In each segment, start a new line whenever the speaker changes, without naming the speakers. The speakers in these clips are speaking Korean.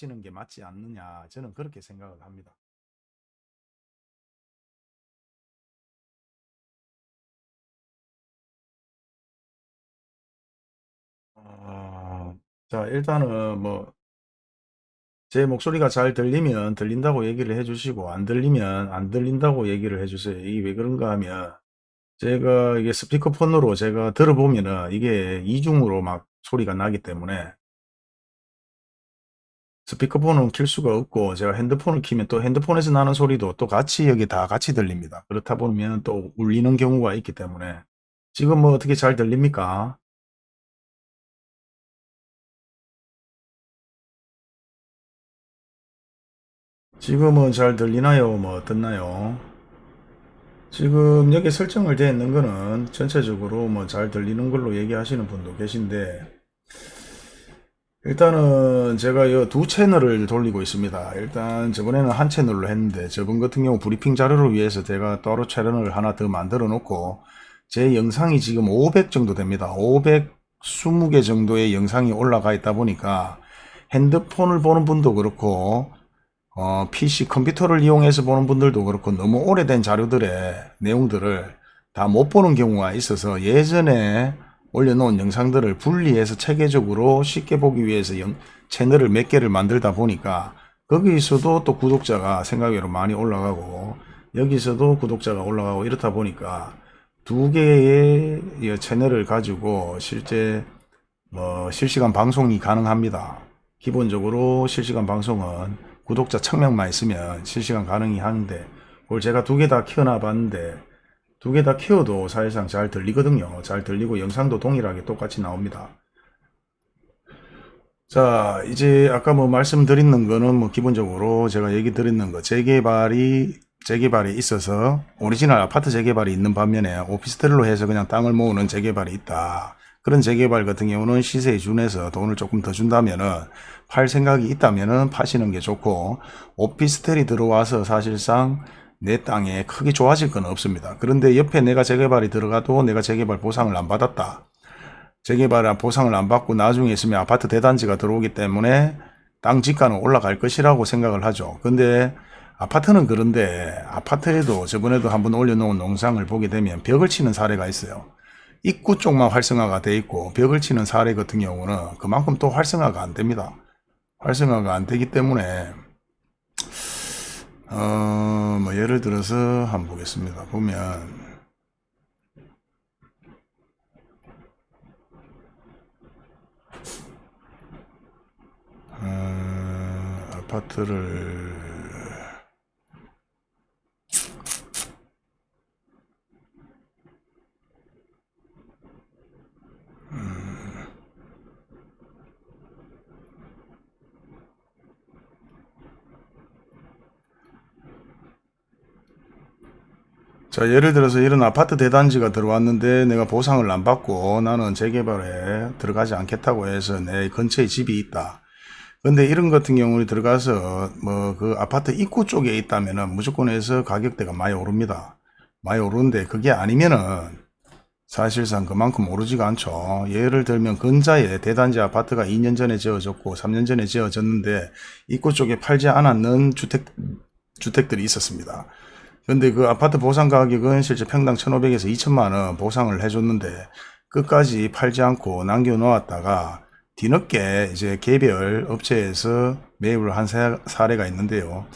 하시는 게 맞지 않느냐 저는 그렇게 생각을 합니다. 어, 자 일단은 뭐 제 목소리가 잘 들리면 들린다고 얘기를 해주시고 안 들리면 안 들린다고 얘기를 해주세요. 이게 왜 그런가 하면 제가 이게 스피커폰으로 제가 들어보면은 이게 이중으로 막 소리가 나기 때문에 스피커폰은 킬 수가 없고 제가 핸드폰을 키면 또 핸드폰에서 나는 소리도 또 같이 여기 다 같이 들립니다. 그렇다 보면 또 울리는 경우가 있기 때문에 지금 뭐 어떻게 잘 들립니까? 지금은 잘 들리나요? 뭐 어떻나요? 지금 여기 설정을 되어 있는 거는 전체적으로 뭐 잘 들리는 걸로 얘기하시는 분도 계신데 일단은 제가 이 두 채널을 돌리고 있습니다. 일단 저번에는 한 채널로 했는데 저번 같은 경우 브리핑 자료를 위해서 제가 따로 채널을 하나 더 만들어 놓고 제 영상이 지금 500 정도 됩니다. 520개 정도의 영상이 올라가 있다 보니까 핸드폰을 보는 분도 그렇고 어, PC 컴퓨터를 이용해서 보는 분들도 그렇고 너무 오래된 자료들의 내용들을 다 못 보는 경우가 있어서 예전에 올려놓은 영상들을 분리해서 체계적으로 쉽게 보기 위해서 영, 채널을 몇 개를 만들다 보니까 거기서도 또 구독자가 생각외로 많이 올라가고 여기서도 구독자가 올라가고 이렇다 보니까 두 개의 이 채널을 가지고 실제 뭐 실시간 방송이 가능합니다. 기본적으로 실시간 방송은 구독자 1000명만 있으면 실시간 가능이 하는데 그걸 제가 두 개 다 키워놔 봤는데 두 개 다 키워도 사실상 잘 들리거든요. 잘 들리고 영상도 동일하게 똑같이 나옵니다. 자 이제 아까 뭐 말씀드리는 거는 뭐 기본적으로 제가 얘기 드리는 거 재개발이 재개발이 있어서 오리지널 아파트 재개발이 있는 반면에 오피스텔로 해서 그냥 땅을 모으는 재개발이 있다. 그런 재개발 같은 경우는 시세에 준해서 돈을 조금 더 준다면은 팔 생각이 있다면은 파시는 게 좋고 오피스텔이 들어와서 사실상 내 땅에 크게 좋아질 건 없습니다. 그런데 옆에 내가 재개발이 들어가도 내가 재개발 보상을 안 받았다. 재개발 보상을 안 받고 나중에 있으면 아파트 대단지가 들어오기 때문에 땅 지가는 올라갈 것이라고 생각을 하죠. 근데 아파트는 그런데 아파트에도 저번에도 한번 올려놓은 농상을 보게 되면 벽을 치는 사례가 있어요. 입구 쪽만 활성화가 돼 있고 벽을 치는 사례 같은 경우는 그만큼 또 활성화가 안 됩니다. 활성화가 안 되기 때문에 어, 뭐 예를 들어서 한번 보겠습니다. 보면 어, 아파트를 자 예를 들어서 이런 아파트 대단지가 들어왔는데 내가 보상을 안 받고 나는 재개발에 들어가지 않겠다고 해서 내 근처에 집이 있다. 근데 이런 같은 경우에 들어가서 뭐 그 아파트 입구 쪽에 있다면은 무조건 해서 가격대가 많이 오릅니다. 많이 오르는데 그게 아니면은 사실상 그만큼 오르지가 않죠. 예를 들면 근자에 대단지 아파트가 2년 전에 지어졌고 3년 전에 지어졌는데 입구 쪽에 팔지 않았는 주택, 주택들이 있었습니다. 근데 그 아파트 보상 가격은 실제 평당 1,500에서 2천만원 보상을 해줬는데 끝까지 팔지 않고 남겨놓았다가 뒤늦게 이제 개별 업체에서 매입을 한 사례가 있는데요.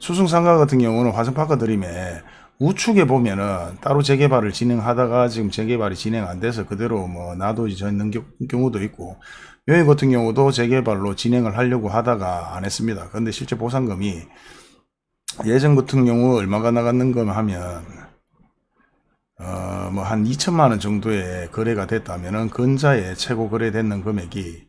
수승상가 같은 경우는 화성파크 드림에 우측에 보면은 따로 재개발을 진행하다가 지금 재개발이 진행 안 돼서 그대로 뭐 놔둬져 있는 경우도 있고 여기 같은 경우도 재개발로 진행을 하려고 하다가 안 했습니다. 근데 실제 보상금이 예전 같은 경우 얼마가 나갔는가 하면 어, 뭐 한 2천만 원 정도의 거래가 됐다면은 근자에 최고 거래됐는 금액이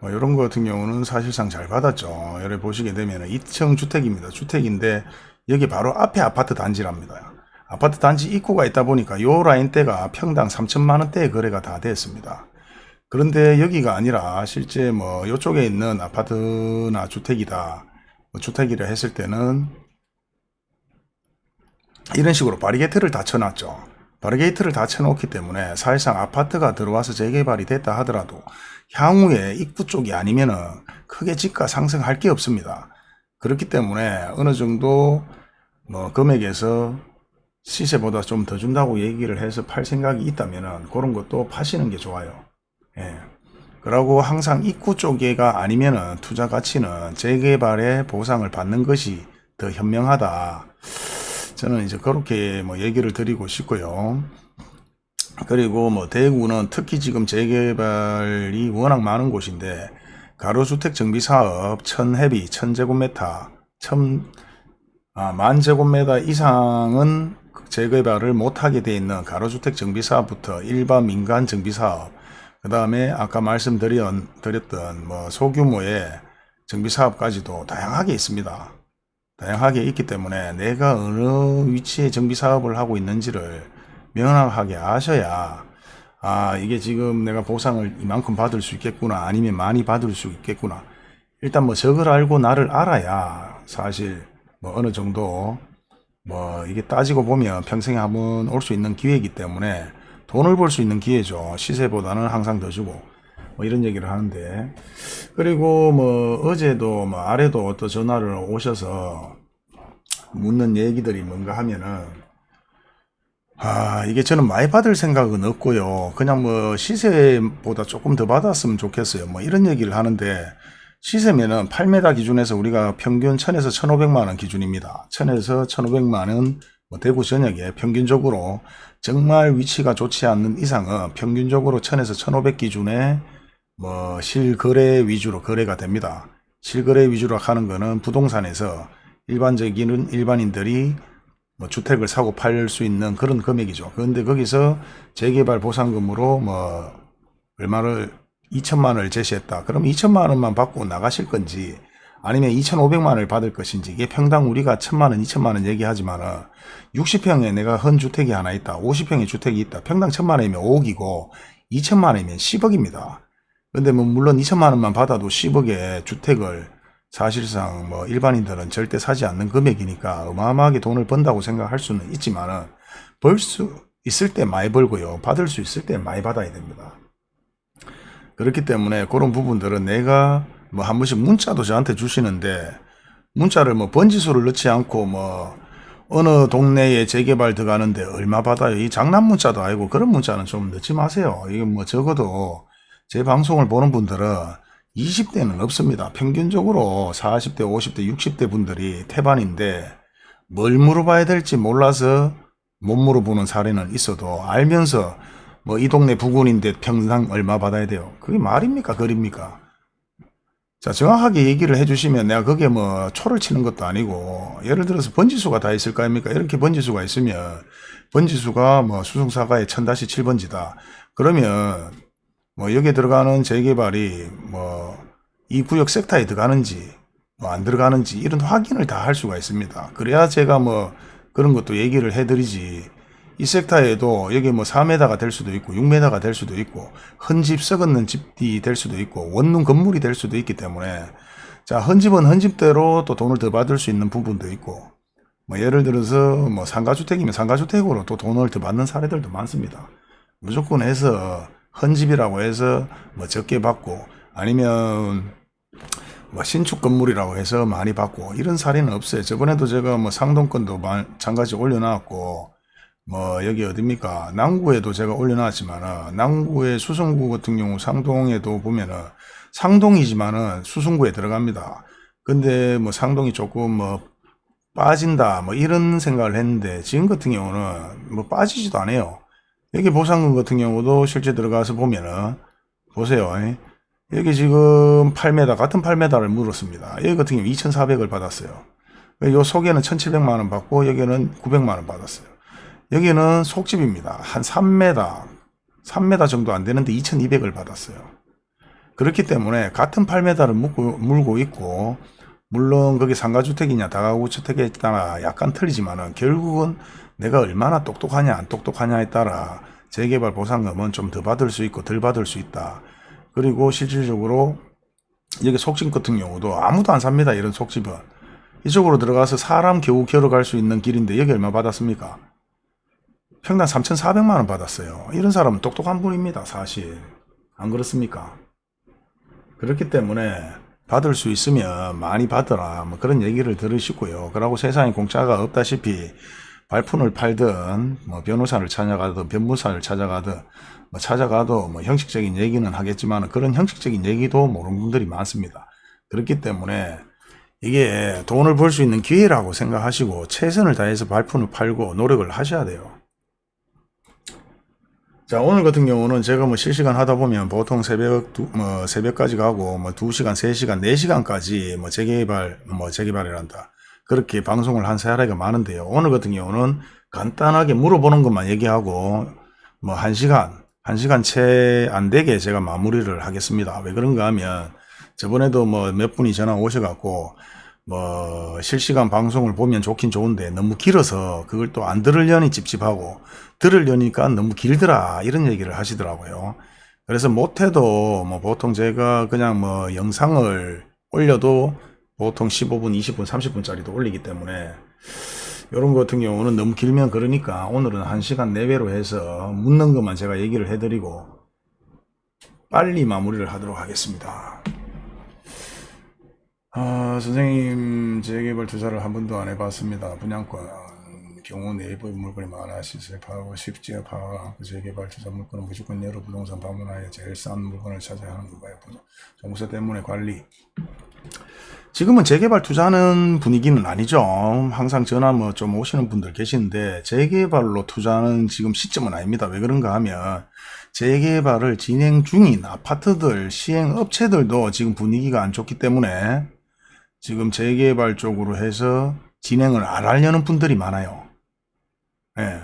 뭐 이런 거 같은 경우는 사실상 잘 받았죠. 여기 보시게 되면 2층 주택입니다. 주택인데 여기 바로 앞에 아파트 단지랍니다. 아파트 단지 입구가 있다 보니까 요 라인대가 평당 3천만 원대의 거래가 다 됐습니다. 그런데 여기가 아니라 실제 뭐 이쪽에 있는 아파트나 주택이다 뭐 주택이라 했을 때는 이런 식으로 바리게트를 다 쳐놨죠 바리게이트를 다 쳐놓기 때문에 사실상 아파트가 들어와서 재개발이 됐다 하더라도 향후에 입구 쪽이 아니면 은 크게 집가 상승할 게 없습니다. 그렇기 때문에 어느 정도 뭐 금액에서 시세보다 좀 더 준다고 얘기를 해서 팔 생각이 있다면 은 그런 것도 파시는 게 좋아요. 예. 그러고 항상 입구 쪽에가 아니면은 투자 가치는 재개발의 보상을 받는 것이 더 현명하다. 저는 이제 그렇게 뭐 얘기를 드리고 싶고요. 그리고 뭐 대구는 특히 지금 재개발이 워낙 많은 곳인데 가로주택 정비 사업 1000헤비 1000제곱미터 1000 아, 만 제곱미터 이상은 재개발을 못하게 돼 있는 가로주택 정비 사업부터 일반 민간 정비 사업 그 다음에 아까 말씀드렸던 뭐 소규모의 정비사업까지도 다양하게 있습니다. 다양하게 있기 때문에 내가 어느 위치에 정비사업을 하고 있는지를 명확하게 아셔야 아 이게 지금 내가 보상을 이만큼 받을 수 있겠구나 아니면 많이 받을 수 있겠구나 일단 뭐 적을 알고 나를 알아야 사실 뭐 어느 정도 뭐 이게 따지고 보면 평생에 한번 올 수 있는 기회이기 때문에 돈을 벌 수 있는 기회죠. 시세보다는 항상 더 주고. 뭐 이런 얘기를 하는데. 그리고 뭐 어제도 뭐 아래도 또 전화를 오셔서 묻는 얘기들이 뭔가 하면은 아 이게 저는 많이 받을 생각은 없고요. 그냥 뭐 시세보다 조금 더 받았으면 좋겠어요. 뭐 이런 얘기를 하는데 시세면은 8m 기준에서 우리가 평균 1000에서 1500만원 기준입니다. 1000에서 1500만원 뭐 대구 전역에 평균적으로 정말 위치가 좋지 않는 이상은 평균적으로 1000에서 1500 기준에 뭐 실거래 위주로 거래가 됩니다. 실거래 위주로 하는 거는 부동산에서 일반적인 일반인들이 뭐 주택을 사고 팔 수 있는 그런 금액이죠. 그런데 거기서 재개발 보상금으로 뭐 얼마를 2천만 원을 제시했다. 그럼 2천만 원만 받고 나가실 건지 아니면 2,500만 원을 받을 것인지 이게 평당 우리가 1천만 원, 2천만 원 얘기하지만 은 60평에 내가 헌 주택이 하나 있다. 50평의 주택이 있다. 평당 1천만 원이면 5억이고 2천만 원이면 10억입니다. 근데 뭐 물론 2천만 원만 받아도 10억의 주택을 사실상 뭐 일반인들은 절대 사지 않는 금액이니까 어마어마하게 돈을 번다고 생각할 수는 있지만은 벌수 있을 때 많이 벌고요. 받을 수 있을 때 많이 받아야 됩니다. 그렇기 때문에 그런 부분들은 내가 뭐 한 번씩 문자도 저한테 주시는데 문자를 뭐 번지수를 넣지 않고 뭐 어느 동네에 재개발 들어가는데 얼마 받아요. 이 장난 문자도 아니고 그런 문자는 좀 넣지 마세요. 이게 뭐 적어도 제 방송을 보는 분들은 20대는 없습니다. 평균적으로 40대, 50대, 60대 분들이 태반인데 뭘 물어봐야 될지 몰라서 못 물어보는 사례는 있어도 알면서 뭐 이 동네 부근인데 평당 얼마 받아야 돼요. 그게 말입니까? 거립니까? 자 정확하게 얘기를 해주시면 내가 그게 뭐 초를 치는 것도 아니고 예를 들어서 번지수가 다 있을 거 아닙니까? 이렇게 번지수가 있으면 번지수가 뭐 수송사가의 1000-7번지다. 그러면 뭐 여기에 들어가는 재개발이 뭐 이 구역 섹터에 들어가는지 뭐 안 들어가는지 이런 확인을 다 할 수가 있습니다. 그래야 제가 뭐 그런 것도 얘기를 해드리지 이 섹터에도 여기 뭐 4m가 될 수도 있고 6m가 될 수도 있고 헌집 썩었는 집이 될 수도 있고 원룸 건물이 될 수도 있기 때문에 자 헌집은 헌집대로 또 돈을 더 받을 수 있는 부분도 있고 뭐 예를 들어서 뭐 상가주택이면 상가주택으로 또 돈을 더 받는 사례들도 많습니다. 무조건 해서 헌집이라고 해서 뭐 적게 받고 아니면 뭐 신축 건물이라고 해서 많이 받고 이런 사례는 없어요. 저번에도 제가 뭐 상동권도 마찬가지 올려놨고 뭐 여기 어딥니까 남구에도 제가 올려놨지만은 남구의 수성구 같은 경우 상동에도 보면은 상동이지만은 수성구에 들어갑니다. 근데 뭐 상동이 조금 뭐 빠진다 뭐 이런 생각을 했는데 지금 같은 경우는 뭐 빠지지도 않아요. 여기 보상금 같은 경우도 실제 들어가서 보면은 보세요. 여기 지금 8m 같은 8m를 물었습니다. 여기 같은 경우 2,400을 받았어요. 요 속에는 1,700만원 받고 여기는 900만원 받았어요. 여기는 속집입니다. 한 3m, 3m 정도 안 되는데 2,200을 받았어요. 그렇기 때문에 같은 8m를 물고, 물고 있고 물론 거기 상가주택이냐 다가구주택에 따라 약간 틀리지만 은 결국은 내가 얼마나 똑똑하냐 안 똑똑하냐에 따라 재개발 보상금은 좀 더 받을 수 있고 덜 받을 수 있다. 그리고 실질적으로 여기 속집 같은 경우도 아무도 안 삽니다. 이런 속집은. 이쪽으로 들어가서 사람 겨우 걸어갈 수 있는 길인데 여기 얼마 받았습니까? 평당 3,400만 원 받았어요. 이런 사람은 똑똑한 분입니다. 사실. 안 그렇습니까? 그렇기 때문에 받을 수 있으면 많이 받으라 뭐 그런 얘기를 들으시고요. 그러고 세상에 공짜가 없다시피 발품을 팔든 뭐 변호사를 찾아가든 변호사를 찾아가든 뭐 찾아가도 뭐 형식적인 얘기는 하겠지만 그런 형식적인 얘기도 모르는 분들이 많습니다. 그렇기 때문에 이게 돈을 벌 수 있는 기회라고 생각하시고 최선을 다해서 발품을 팔고 노력을 하셔야 돼요. 자 오늘 같은 경우는 제가 뭐 실시간 하다 보면 보통 새벽 두, 뭐 새벽까지 가고 뭐 2시간 3시간 4시간까지 뭐 재개발 뭐 재개발이란다. 그렇게 방송을 한 사례가 많은데요. 오늘 같은 경우는 간단하게 물어보는 것만 얘기하고 뭐 1시간 1시간 채 안 되게 제가 마무리를 하겠습니다. 왜 그런가 하면 저번에도 뭐 몇 분이 전화 오셔갖고 뭐 실시간 방송을 보면 좋긴 좋은데 너무 길어서 그걸 또 안 들으려니 찝찝하고 들으려니까 너무 길더라 이런 얘기를 하시더라고요. 그래서 못해도 뭐 보통 제가 그냥 뭐 영상을 올려도 보통 15분, 20분, 30분짜리도 올리기 때문에 이런 거 같은 경우는 너무 길면 그러니까 오늘은 1시간 내외로 해서 묻는 것만 제가 얘기를 해드리고 빨리 마무리를 하도록 하겠습니다. 아, 선생님, 재개발 투자를 한 번도 안 해봤습니다. 분양권, 경우 내부의 물건이 많아 시세 파악하고 쉽지가 파악하고 재개발 투자 물건은 무조건 여러 부동산 방문하여 제일 싼 물건을 찾아야 하는 건가요? 정부세 때문에 관리. 지금은 재개발 투자하는 분위기는 아니죠. 항상 전화 뭐 좀 오시는 분들 계시는데 재개발로 투자하는 지금 시점은 아닙니다. 왜 그런가 하면 재개발을 진행 중인 아파트들, 시행업체들도 지금 분위기가 안 좋기 때문에 지금 재개발 쪽으로 해서 진행을 안 하려는 분들이 많아요. 예,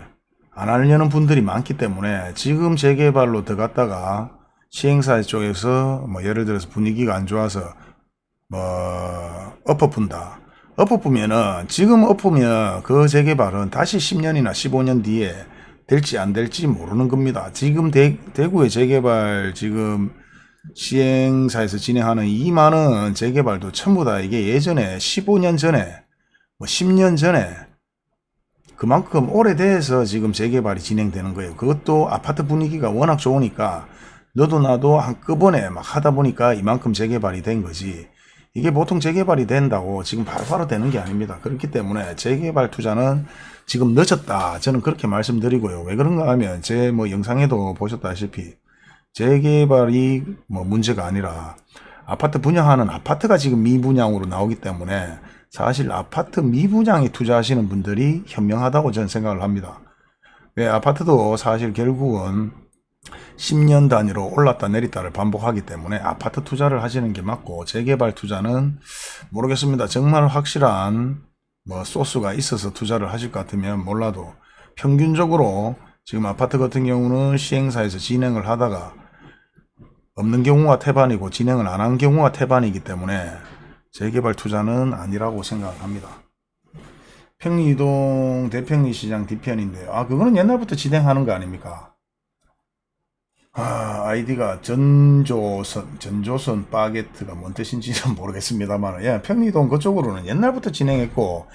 안 하려는 분들이 많기 때문에 지금 재개발로 들어갔다가 시행사 쪽에서 뭐 예를 들어서 분위기가 안 좋아서 뭐 엎어푼다. 엎어쁘면은 지금 엎으면 그 재개발은 다시 10년이나 15년 뒤에 될지 안 될지 모르는 겁니다. 지금 대, 대구의 재개발 지금 시행사에서 진행하는 이 많은 재개발도 전부 다 이게 예전에 15년 전에 뭐 10년 전에 그만큼 오래돼서 지금 재개발이 진행되는 거예요. 그것도 아파트 분위기가 워낙 좋으니까 너도 나도 한꺼번에 막 하다 보니까 이만큼 재개발이 된 거지. 이게 보통 재개발이 된다고 지금 바로바로 바로 되는 게 아닙니다. 그렇기 때문에 재개발 투자는 지금 늦었다. 저는 그렇게 말씀드리고요. 왜 그런가 하면 제 뭐 영상에도 보셨다시피 재개발이 뭐 문제가 아니라 아파트 분양하는 아파트가 지금 미분양으로 나오기 때문에 사실 아파트 미분양에 투자하시는 분들이 현명하다고 저는 생각을 합니다. 왜 아파트도 사실 결국은 10년 단위로 올랐다 내렸다를 반복하기 때문에 아파트 투자를 하시는 게 맞고 재개발 투자는 모르겠습니다. 정말 확실한 뭐 소스가 있어서 투자를 하실 것 같으면 몰라도 평균적으로 지금 아파트 같은 경우는 시행사에서 진행을 하다가 없는 경우가 태반이고 진행을 안 한 경우가 태반이기 때문에 재개발 투자는 아니라고 생각합니다. 평리동 대평리 시장 뒤편인데요. 아 그거는 옛날부터 진행하는 거 아닙니까? 아 아이디가 전조선 전조선 바게트가 뭔 뜻인지는 모르겠습니다만 예, 평리동 그쪽으로는 옛날부터 진행했고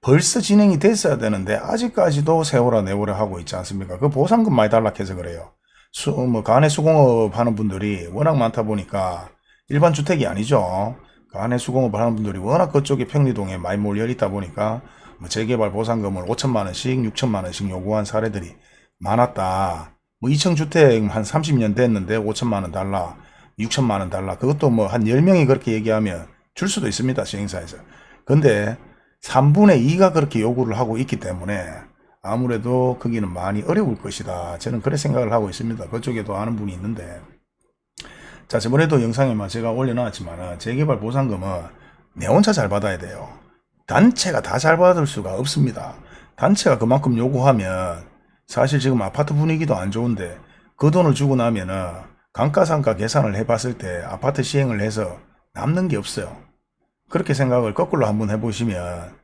벌써 진행이 됐어야 되는데 아직까지도 세월아 내월아 하고 있지 않습니까? 그 보상금 많이 달락해서 그래요. 수, 뭐 간의 수공업 하는 분들이 워낙 많다 보니까 일반 주택이 아니죠. 간의 수공업 하는 분들이 워낙 그쪽에 평리동에 많이 몰려 있다 보니까 뭐 재개발 보상금을 5천만 원씩 6천만 원씩 요구한 사례들이 많았다. 뭐 2층 주택 한 30년 됐는데 5천만 원 달라 6천만 원 달라 그것도 뭐 한 10명이 그렇게 얘기하면 줄 수도 있습니다 시행사에서 근데 3분의 2가 그렇게 요구를 하고 있기 때문에 아무래도 거기는 많이 어려울 것이다. 저는 그래 생각을 하고 있습니다. 그쪽에도 아는 분이 있는데 자 저번에도 영상에만 제가 올려놨지만 재개발 보상금은 내 혼자 잘 받아야 돼요. 단체가 다 잘 받을 수가 없습니다. 단체가 그만큼 요구하면 사실 지금 아파트 분위기도 안 좋은데 그 돈을 주고 나면 은 감가상가 계산을 해봤을 때 아파트 시행을 해서 남는 게 없어요. 그렇게 생각을 거꾸로 한번 해보시면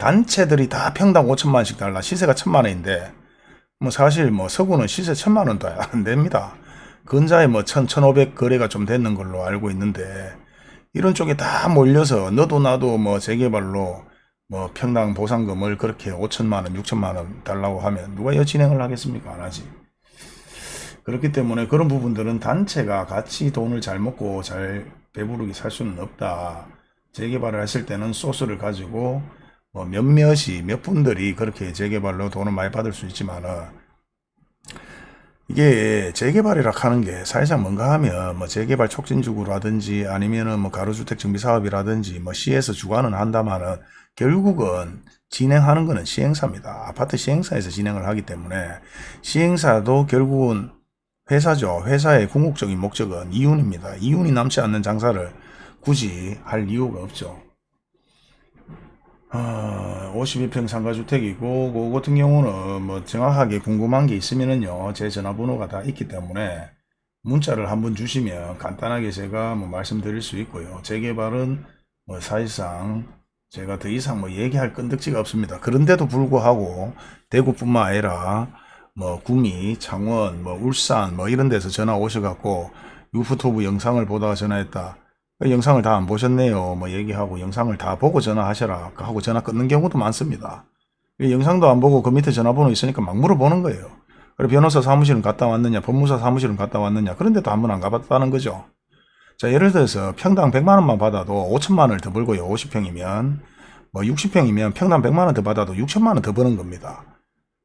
단체들이 다 평당 5천만원씩 달라 시세가 천만원인데 뭐 사실 뭐 서구는 시세 천만원도 안 됩니다. 근자에 뭐 천, 천오백 거래가 좀 됐는 걸로 알고 있는데 이런 쪽에 다 몰려서 너도 나도 뭐 재개발로 뭐 평당 보상금을 그렇게 5천만 원, 6천만 원 달라고 하면 누가 여 진행을 하겠습니까? 안 하지. 그렇기 때문에 그런 부분들은 단체가 같이 돈을 잘 먹고 잘 배부르게 살 수는 없다. 재개발을 하실 때는 소스를 가지고 뭐 몇몇이 몇 분들이 그렇게 재개발로 돈을 많이 받을 수 있지만은 이게 재개발이라 하는 게 사실상 뭔가 하면 뭐 재개발 촉진주구라든지 아니면은 뭐 가로주택 정비 사업이라든지 뭐 시에서 주관은 한다마는 결국은 진행하는 거는 시행사입니다. 아파트 시행사에서 진행을 하기 때문에 시행사도 결국은 회사죠. 회사의 궁극적인 목적은 이윤입니다. 이윤이 남지 않는 장사를 굳이 할 이유가 없죠. 어, 52평 상가주택이고 그 같은 경우는 뭐 정확하게 궁금한 게 있으면은요 제 전화번호가 다 있기 때문에 문자를 한번 주시면 간단하게 제가 뭐 말씀드릴 수 있고요. 재개발은 뭐 사실상 제가 더 이상 뭐 얘기할 건덕지가 없습니다. 그런데도 불구하고 대구뿐만 아니라 뭐 구미 창원 뭐 울산 뭐 이런 데서 전화 오셔갖고 유튜브 영상을 보다가 전화했다. 그 영상을 다 안 보셨네요. 뭐 얘기하고 영상을 다 보고 전화하셔라 하고 전화 끊는 경우도 많습니다. 이 영상도 안 보고 그 밑에 전화번호 있으니까 막 물어보는 거예요. 그리고 변호사 사무실은 갔다 왔느냐, 법무사 사무실은 갔다 왔느냐, 그런데도 한 번 안 가봤다는 거죠. 자, 예를 들어서 평당 100만 원만 받아도 5천만 원을 더 벌고요. 50평이면. 뭐 60평이면 평당 100만 원 더 받아도 6천만 원 더 버는 겁니다.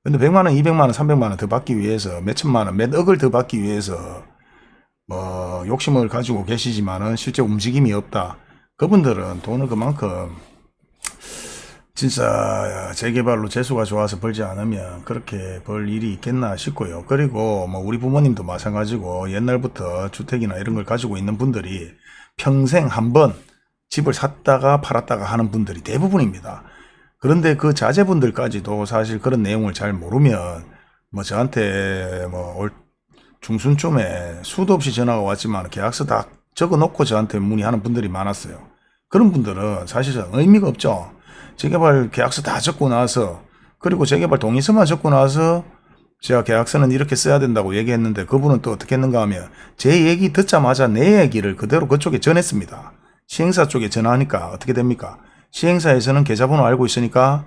근데 100만 원, 200만 원, 300만 원 더 받기 위해서 몇 천만 원, 몇 억을 더 받기 위해서 뭐 욕심을 가지고 계시지만은 실제 움직임이 없다. 그분들은 돈을 그만큼 진짜 재개발로 재수가 좋아서 벌지 않으면 그렇게 벌 일이 있겠나 싶고요. 그리고 뭐 우리 부모님도 마찬가지고 옛날부터 주택이나 이런 걸 가지고 있는 분들이 평생 한 번 집을 샀다가 팔았다가 하는 분들이 대부분입니다. 그런데 그 자제분들까지도 사실 그런 내용을 잘 모르면 뭐 저한테 뭐올 중순쯤에 수도 없이 전화가 왔지만 계약서 다 적어놓고 저한테 문의하는 분들이 많았어요. 그런 분들은 사실상 의미가 없죠. 재개발 계약서 다 적고 나서 그리고 재개발 동의서만 적고 나서 제가 계약서는 이렇게 써야 된다고 얘기했는데 그분은 또 어떻게 했는가 하면 제 얘기 듣자마자 내 얘기를 그대로 그쪽에 전했습니다. 시행사 쪽에 전화하니까 어떻게 됩니까? 시행사에서는 계좌번호 알고 있으니까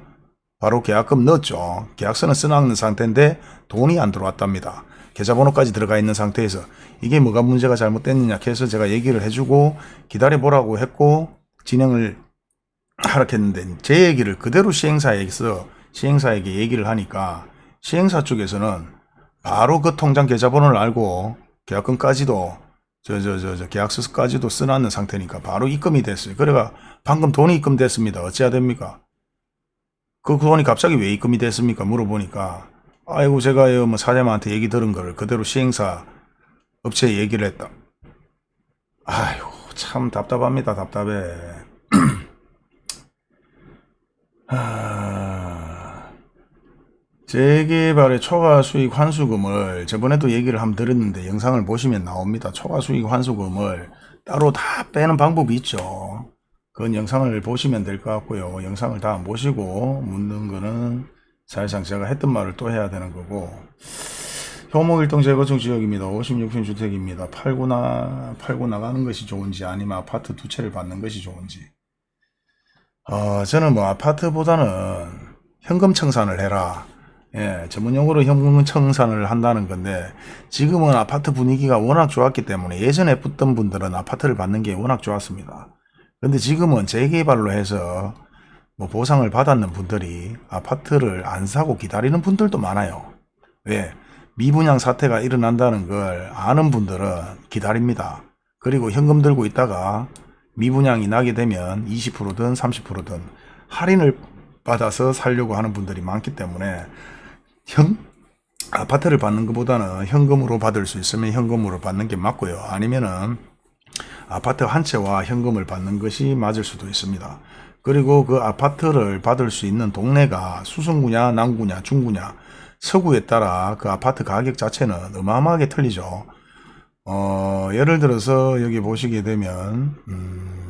바로 계약금 넣었죠. 계약서는 써놨는 상태인데 돈이 안 들어왔답니다. 계좌번호까지 들어가 있는 상태에서 이게 뭐가 문제가 잘못됐느냐 해서 제가 얘기를 해주고 기다려보라고 했고 진행을 하라 했는데 제 얘기를 그대로 시행사에서 시행사에게 얘기를 하니까 시행사 쪽에서는 바로 그 통장 계좌번호를 알고 계약금까지도 저 저 저 저 계약서까지도 써놨는 상태니까 바로 입금이 됐어요. 그래가 방금 돈이 입금됐습니다. 어찌해야 됩니까? 그 돈이 갑자기 왜 입금이 됐습니까? 물어보니까 아이고 제가요 뭐 사장님한테 얘기 들은 거를 그대로 시행사 업체에 얘기를 했다. 아이고 참 답답합니다 답답해. 하... 재개발의 초과 수익 환수금을 저번에도 얘기를 한번 들었는데 영상을 보시면 나옵니다. 초과 수익 환수금을 따로 다 빼는 방법이 있죠. 그건 영상을 보시면 될 것 같고요. 영상을 다 보시고 묻는 거는 사실상 제가 했던 말을 또 해야 되는 거고 효목일동 재건축 지역입니다. 56평 주택입니다. 팔고 나 팔고 나가는 것이 좋은지 아니면 아파트 두 채를 받는 것이 좋은지 어, 저는 뭐 아파트보다는 현금 청산을 해라. 예, 전문용어로 현금 청산을 한다는 건데 지금은 아파트 분위기가 워낙 좋았기 때문에 예전에 붙던 분들은 아파트를 받는 게 워낙 좋았습니다. 근데 지금은 재개발로 해서 뭐 보상을 받았는 분들이 아파트를 안 사고 기다리는 분들도 많아요. 왜? 미분양 사태가 일어난다는 걸 아는 분들은 기다립니다. 그리고 현금 들고 있다가 미분양이 나게 되면 20%든 30%든 할인을 받아서 살려고 하는 분들이 많기 때문에 현, 아파트를 받는 것보다는 현금으로 받을 수 있으면 현금으로 받는 게 맞고요. 아니면은 아파트 한 채와 현금을 받는 것이 맞을 수도 있습니다. 그리고 그 아파트를 받을 수 있는 동네가 수성구냐 남구냐 중구냐 서구에 따라 그 아파트 가격 자체는 어마어마하게 틀리죠. 어, 예를 들어서 여기 보시게 되면 음,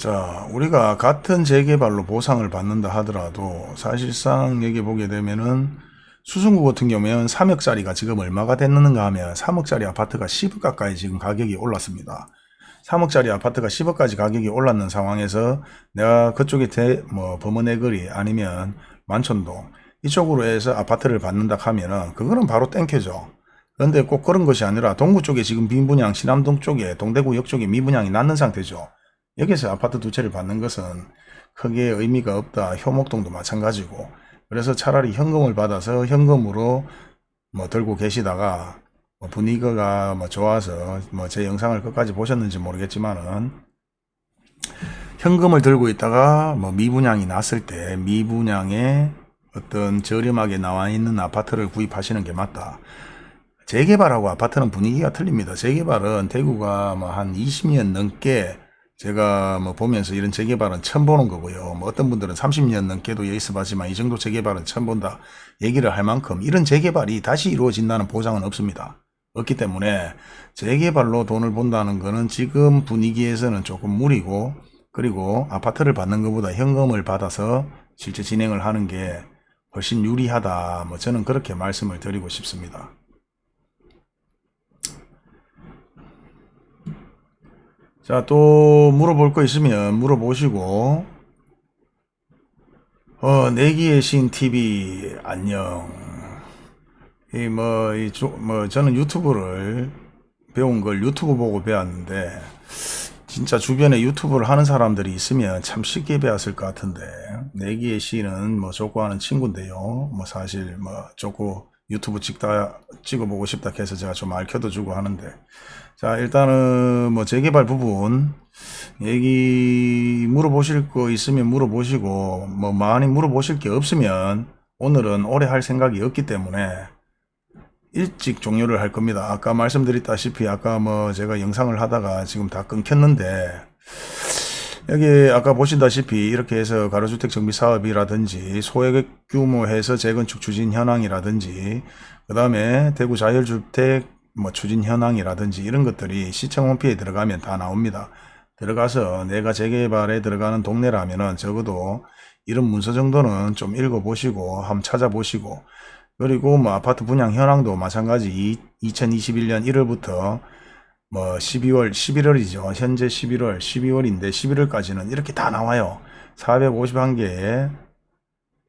자 우리가 같은 재개발로 보상을 받는다 하더라도 사실상 여기 보게 되면은 수성구 같은 경우에는 3억짜리가 지금 얼마가 됐는가 하면 3억짜리 아파트가 10억 가까이 지금 가격이 올랐습니다. 3억짜리 아파트가 10억까지 가격이 올랐는 상황에서 내가 그쪽에 대, 뭐 범어내거리 아니면 만촌동 이쪽으로 해서 아파트를 받는다 하면은 그거는 바로 땡겨죠. 그런데 꼭 그런 것이 아니라 동구 쪽에 지금 빈분양, 신암동 쪽에 동대구역 쪽에 미분양이 났는 상태죠. 여기서 아파트 두 채를 받는 것은 크게 의미가 없다. 효목동도 마찬가지고. 그래서 차라리 현금을 받아서 현금으로 뭐 들고 계시다가 뭐 분위기가 뭐 좋아서 뭐 제 영상을 끝까지 보셨는지 모르겠지만은 현금을 들고 있다가 뭐 미분양이 났을 때 미분양에 어떤 저렴하게 나와 있는 아파트를 구입하시는 게 맞다. 재개발하고 아파트는 분위기가 틀립니다. 재개발은 대구가 뭐 한 20년 넘게 제가 뭐 보면서 이런 재개발은 처음 보는 거고요. 뭐 어떤 분들은 30년 넘게도 봤지만 이 정도 재개발은 처음 본다 얘기를 할 만큼 이런 재개발이 다시 이루어진다는 보장은 없습니다. 없기 때문에 재개발로 돈을 본다는 거는 지금 분위기에서는 조금 무리고 그리고 아파트를 받는 것보다 현금을 받아서 실제 진행을 하는 게 훨씬 유리하다. 뭐 저는 그렇게 말씀을 드리고 싶습니다. 자, 또 물어볼 거 있으면 물어보시고. 어, 내기의 신 TV 안녕. 이 뭐 이 뭐 저는 유튜브를 배운 걸 유튜브 보고 배웠는데 진짜 주변에 유튜브를 하는 사람들이 있으면 참 쉽게 배웠을 것 같은데. 내기의 시는 뭐 족구하는 친구인데요. 뭐 사실 뭐 족구 유튜브 찍다 찍어보고 싶다 해서 제가 좀 알켜도 주고 하는데 자 일단은 뭐 재개발 부분 얘기 물어보실 거 있으면 물어보시고 뭐 많이 물어보실 게 없으면 오늘은 오래 할 생각이 없기 때문에 일찍 종료를 할 겁니다. 아까 말씀드렸다시피 아까 뭐 제가 영상을 하다가 지금 다 끊겼는데 여기 아까 보신다시피 이렇게 해서 가로주택 정비 사업이라든지 소액 규모에서 재건축 추진 현황이라든지 그 다음에 대구 자율주택 뭐 추진 현황이라든지 이런 것들이 시청 홈피에 들어가면 다 나옵니다. 들어가서 내가 재개발에 들어가는 동네라면은 적어도 이런 문서 정도는 좀 읽어보시고 한번 찾아보시고 그리고 뭐 아파트 분양 현황도 마찬가지 2021년 1월부터 뭐 12월 11월이죠. 현재 11월 12월인데 11월까지는 이렇게 다 나와요. 451개에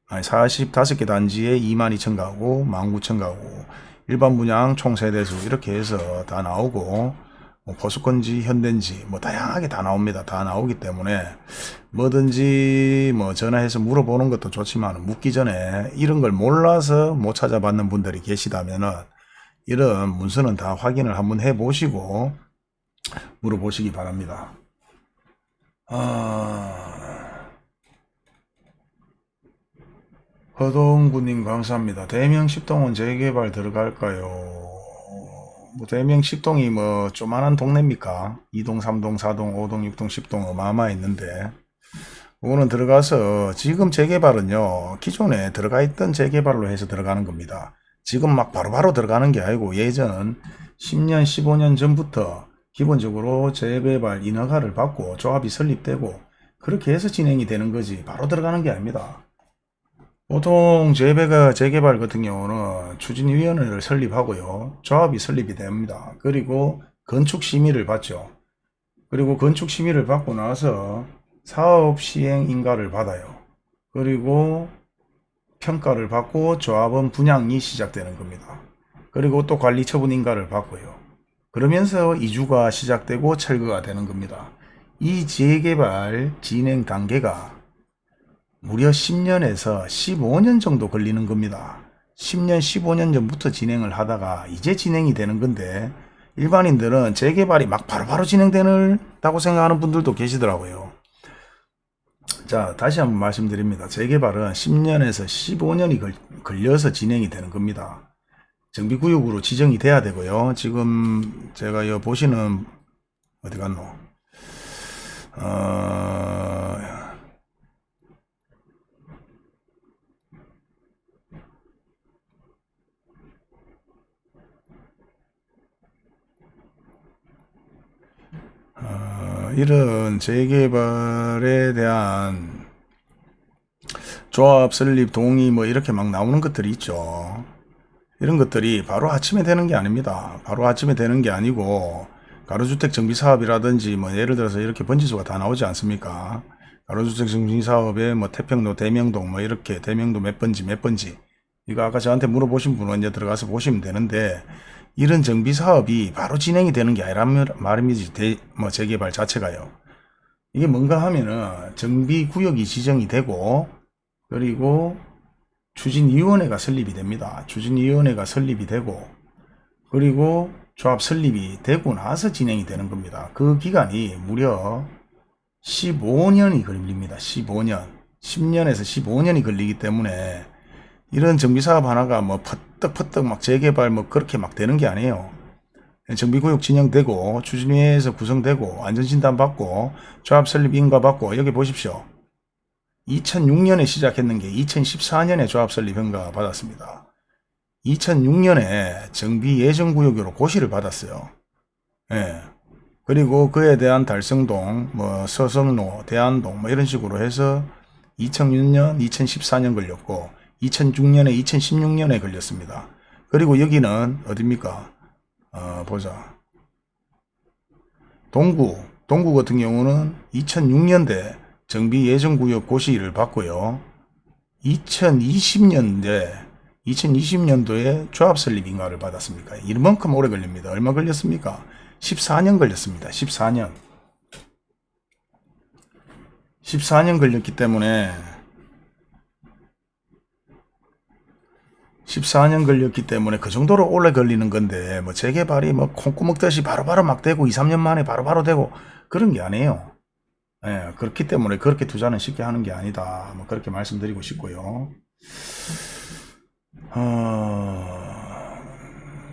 아니 45개 단지에 22,000 가구 19,000 가구 일반 분양 총 세대수 이렇게 해서 다 나오고 뭐 보수건지 현대인지 뭐 다양하게 다 나옵니다. 다 나오기 때문에 뭐든지 뭐 전화해서 물어보는 것도 좋지만 묻기 전에 이런 걸 몰라서 못 찾아받는 분들이 계시다면은 이런 문서는 다 확인을 한번 해 보시고 물어보시기 바랍니다. 아... 허동구님 감사합니다. 대명 10동은 재개발 들어갈까요? 뭐 대명 10동이 뭐 조만한 동네입니까? 2동, 3동, 4동, 5동, 6동, 10동 어마어마했는데 그거는 들어가서 지금 재개발은요 기존에 들어가 있던 재개발로 해서 들어가는 겁니다. 지금 막 바로바로 바로 들어가는 게 아니고 예전 10년 15년 전부터 기본적으로 재개발 인허가를 받고 조합이 설립되고 그렇게 해서 진행이 되는 거지 바로 들어가는 게 아닙니다. 보통 재배가 재개발 같은 경우는 추진위원회를 설립하고요. 조합이 설립이 됩니다. 그리고 건축 심의를 받죠. 그리고 건축 심의를 받고 나서 사업 시행 인가를 받아요. 그리고 평가를 받고 조합은 분양이 시작되는 겁니다. 그리고 또 관리 처분 인가를 받고요. 그러면서 이주가 시작되고 철거가 되는 겁니다. 이 재개발 진행 단계가 무려 10년에서 15년 정도 걸리는 겁니다. 10년, 15년 전부터 진행을 하다가 이제 진행이 되는 건데 일반인들은 재개발이 막 바로바로 진행되는다고 생각하는 분들도 계시더라고요. 자 다시 한번 말씀드립니다. 재개발은 10년에서 15년이 걸, 걸려서 진행이 되는 겁니다. 정비구역으로 지정이 돼야 되고요. 지금 제가 여 보시는 어디 갔노? 어... 이런 재개발에 대한 조합 설립 동의 뭐 이렇게 막 나오는 것들이 있죠. 이런 것들이 바로 아침에 되는 게 아닙니다. 바로 아침에 되는 게 아니고 가로주택 정비 사업이라든지 뭐 예를 들어서 이렇게 번지수가 다 나오지 않습니까? 가로주택 정비 사업에 뭐 태평로, 대명동 뭐 이렇게 대명도 몇 번지 몇 번지 이거 아까 저한테 물어보신 분은 이제 들어가서 보시면 되는데 이런 정비 사업이 바로 진행이 되는 게 아니란 말입니다. 대, 뭐 재개발 자체가요. 이게 뭔가 하면은 정비 구역이 지정이 되고 그리고 추진위원회가 설립이 됩니다. 추진위원회가 설립이 되고 그리고 조합 설립이 되고 나서 진행이 되는 겁니다. 그 기간이 무려 15년이 걸립니다. 15년. 10년에서 15년이 걸리기 때문에 이런 정비사업 하나가 뭐 퍼뜩퍼뜩 막 재개발 뭐 그렇게 막 되는 게 아니에요. 정비구역 진행되고 추진위에서 구성되고 안전진단 받고 조합 설립 인가 받고 여기 보십시오. 2006년에 시작했는 게 2014년에 조합 설립 인가 받았습니다. 2006년에 정비 예정구역으로 고시를 받았어요. 예. 그리고 그에 대한 달성동, 뭐 서성로, 대안동 뭐 이런 식으로 해서 2006년, 2014년 걸렸고 2006년에 2016년에 걸렸습니다. 그리고 여기는 어딥니까? 어, 보자. 동구, 동구 같은 경우는 2006년대 정비 예정구역 고시를 받고요. 2020년대, 2020년도에 조합 설립 인가를 받았습니까? 이만큼 오래 걸립니다. 얼마 걸렸습니까? 14년 걸렸습니다. 14년. 14년 걸렸기 때문에 14년 걸렸기 때문에 그 정도로 오래 걸리는 건데 뭐 재개발이 뭐 콩구멍 듯이 바로바로 막 되고 2, 3년 만에 바로바로 되고 그런 게 아니에요. 예, 그렇기 때문에 그렇게 투자는 쉽게 하는 게 아니다. 뭐 그렇게 말씀드리고 싶고요. 어...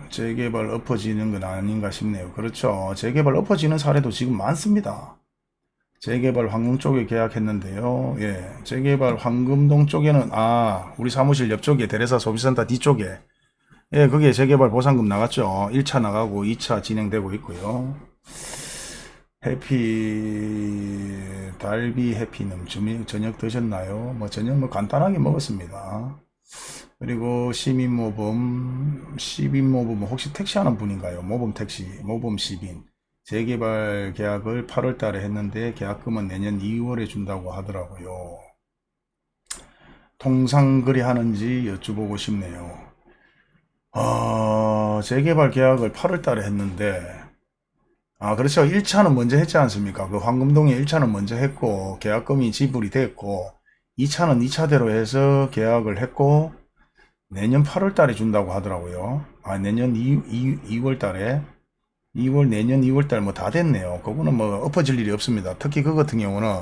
재개발 엎어지는 건 아닌가 싶네요. 그렇죠. 재개발 엎어지는 사례도 지금 많습니다. 재개발 황금 쪽에 계약했는데요. 예, 재개발 황금동 쪽에는 아 우리 사무실 옆쪽에 대레사 소비센터 뒤쪽에 예, 그게 재개발 보상금 나갔죠. 1차 나가고 2차 진행되고 있고요. 해피 달비 해피는 저녁, 드셨나요? 뭐 저녁 뭐 간단하게 먹었습니다. 그리고 시민모범 시민모범 혹시 택시하는 분인가요? 모범 택시 모범 시민 재개발 계약을 8월 달에 했는데 계약금은 내년 2월에 준다고 하더라고요. 통상 그리 하는지 여쭤보고 싶네요. 어, 재개발 계약을 8월 달에 했는데 아 그렇죠 1차는 먼저 했지 않습니까 그 황금동에 1차는 먼저 했고 계약금이 지불이 됐고 2차는 2차대로 해서 계약을 했고 내년 8월 달에 준다고 하더라고요 아 내년 2, 2, 2월 달에 2월 내년 2월 달 뭐 다 됐네요. 그거는 뭐 엎어질 일이 없습니다. 특히 그 같은 경우는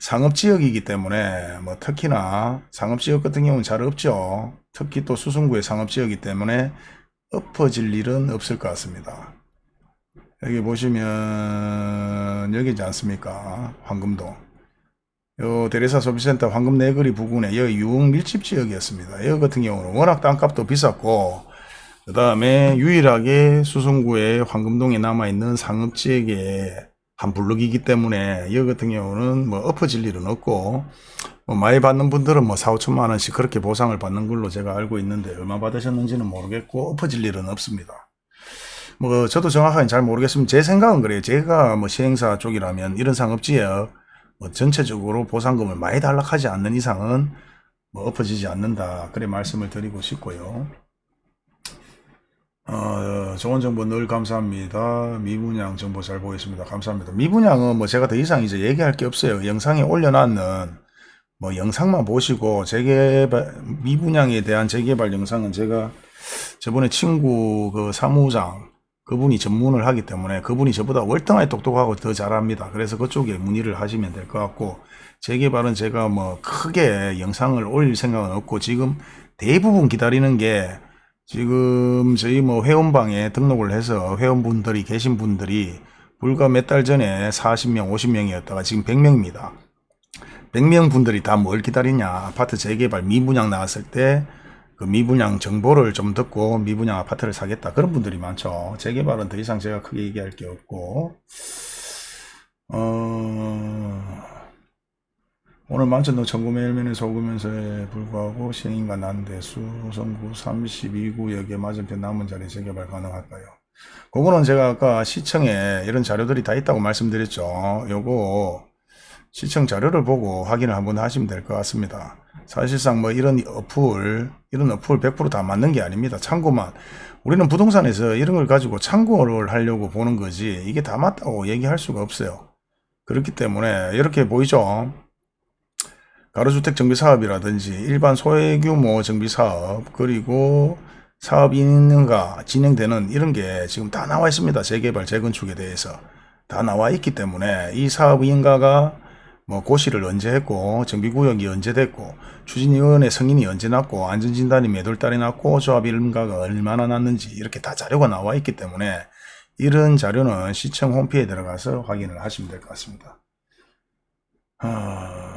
상업지역이기 때문에 뭐 특히나 상업지역 같은 경우는 잘 없죠. 특히 또 수성구의 상업지역이기 때문에 엎어질 일은 없을 것 같습니다. 여기 보시면 여기지 않습니까? 황금동. 요 대리사 소비센터 황금 내거리 부근에 여기 유흥 밀집 지역이었습니다. 여기 같은 경우는 워낙 땅값도 비쌌고 그 다음에 유일하게 수성구에 황금동에 남아있는 상업지역의 한 블록이기 때문에 여기 같은 경우는 뭐 엎어질 일은 없고 뭐 많이 받는 분들은 뭐 4, 5천만 원씩 그렇게 보상을 받는 걸로 제가 알고 있는데 얼마 받으셨는지는 모르겠고 엎어질 일은 없습니다. 뭐 저도 정확하게 잘 모르겠으면 제 생각은 그래요. 제가 뭐 시행사 쪽이라면 이런 상업지역 뭐 전체적으로 보상금을 많이 달락하지 않는 이상은 뭐 엎어지지 않는다. 그래 말씀을 드리고 싶고요. 어, 좋은 정보 늘 감사합니다. 미분양 정보 잘 보겠습니다. 감사합니다. 미분양은 뭐 제가 더 이상 이제 얘기할 게 없어요. 영상에 올려놨는 뭐 영상만 보시고 재개발 미분양에 대한 재개발 영상은 제가 저번에 친구 그 사무장 그분이 전문을 하기 때문에 그분이 저보다 월등하게 똑똑하고 더 잘합니다. 그래서 그쪽에 문의를 하시면 될 것 같고 재개발은 제가 뭐 크게 영상을 올릴 생각은 없고 지금 대부분 기다리는 게 지금 저희 뭐 회원방에 등록을 해서 회원분들이 계신 분들이 불과 몇 달 전에 40명 50명이었다가 지금 100명입니다. 100명 분들이 다 뭘 기다리냐. 아파트 재개발 미분양 나왔을 때 그 미분양 정보를 좀 듣고 미분양 아파트를 사겠다. 그런 분들이 많죠. 재개발은 더 이상 제가 크게 얘기할 게 없고 어... 오늘 만천동 천구매 일면에 속으면서에 불구하고 시행인가 난대수 성구 32구역에 맞은편 남은 자리 재개발 가능할까요? 그거는 제가 아까 시청에 이런 자료들이 다 있다고 말씀드렸죠. 요거 시청 자료를 보고 확인을 한번 하시면 될 것 같습니다. 사실상 뭐 이런 어플, 이런 어플 100%다 맞는 게 아닙니다. 참고만. 우리는 부동산에서 이런 걸 가지고 참고를 하려고 보는 거지 이게 다 맞다고 얘기할 수가 없어요. 그렇기 때문에 이렇게 보이죠? 가로주택 정비사업이라든지 일반 소규모 정비사업 그리고 사업이 있는가 진행되는 이런 게 지금 다 나와 있습니다. 재개발, 재건축에 대해서 다 나와 있기 때문에 이 사업 인가가 뭐 고시를 언제 했고 정비구역이 언제 됐고 추진위원회 승인이 언제 났고 안전진단이 몇 월 달에 났고 조합 인가가 얼마나 났는지 이렇게 다 자료가 나와 있기 때문에 이런 자료는 시청 홈페이지에 들어가서 확인을 하시면 될 것 같습니다. 아,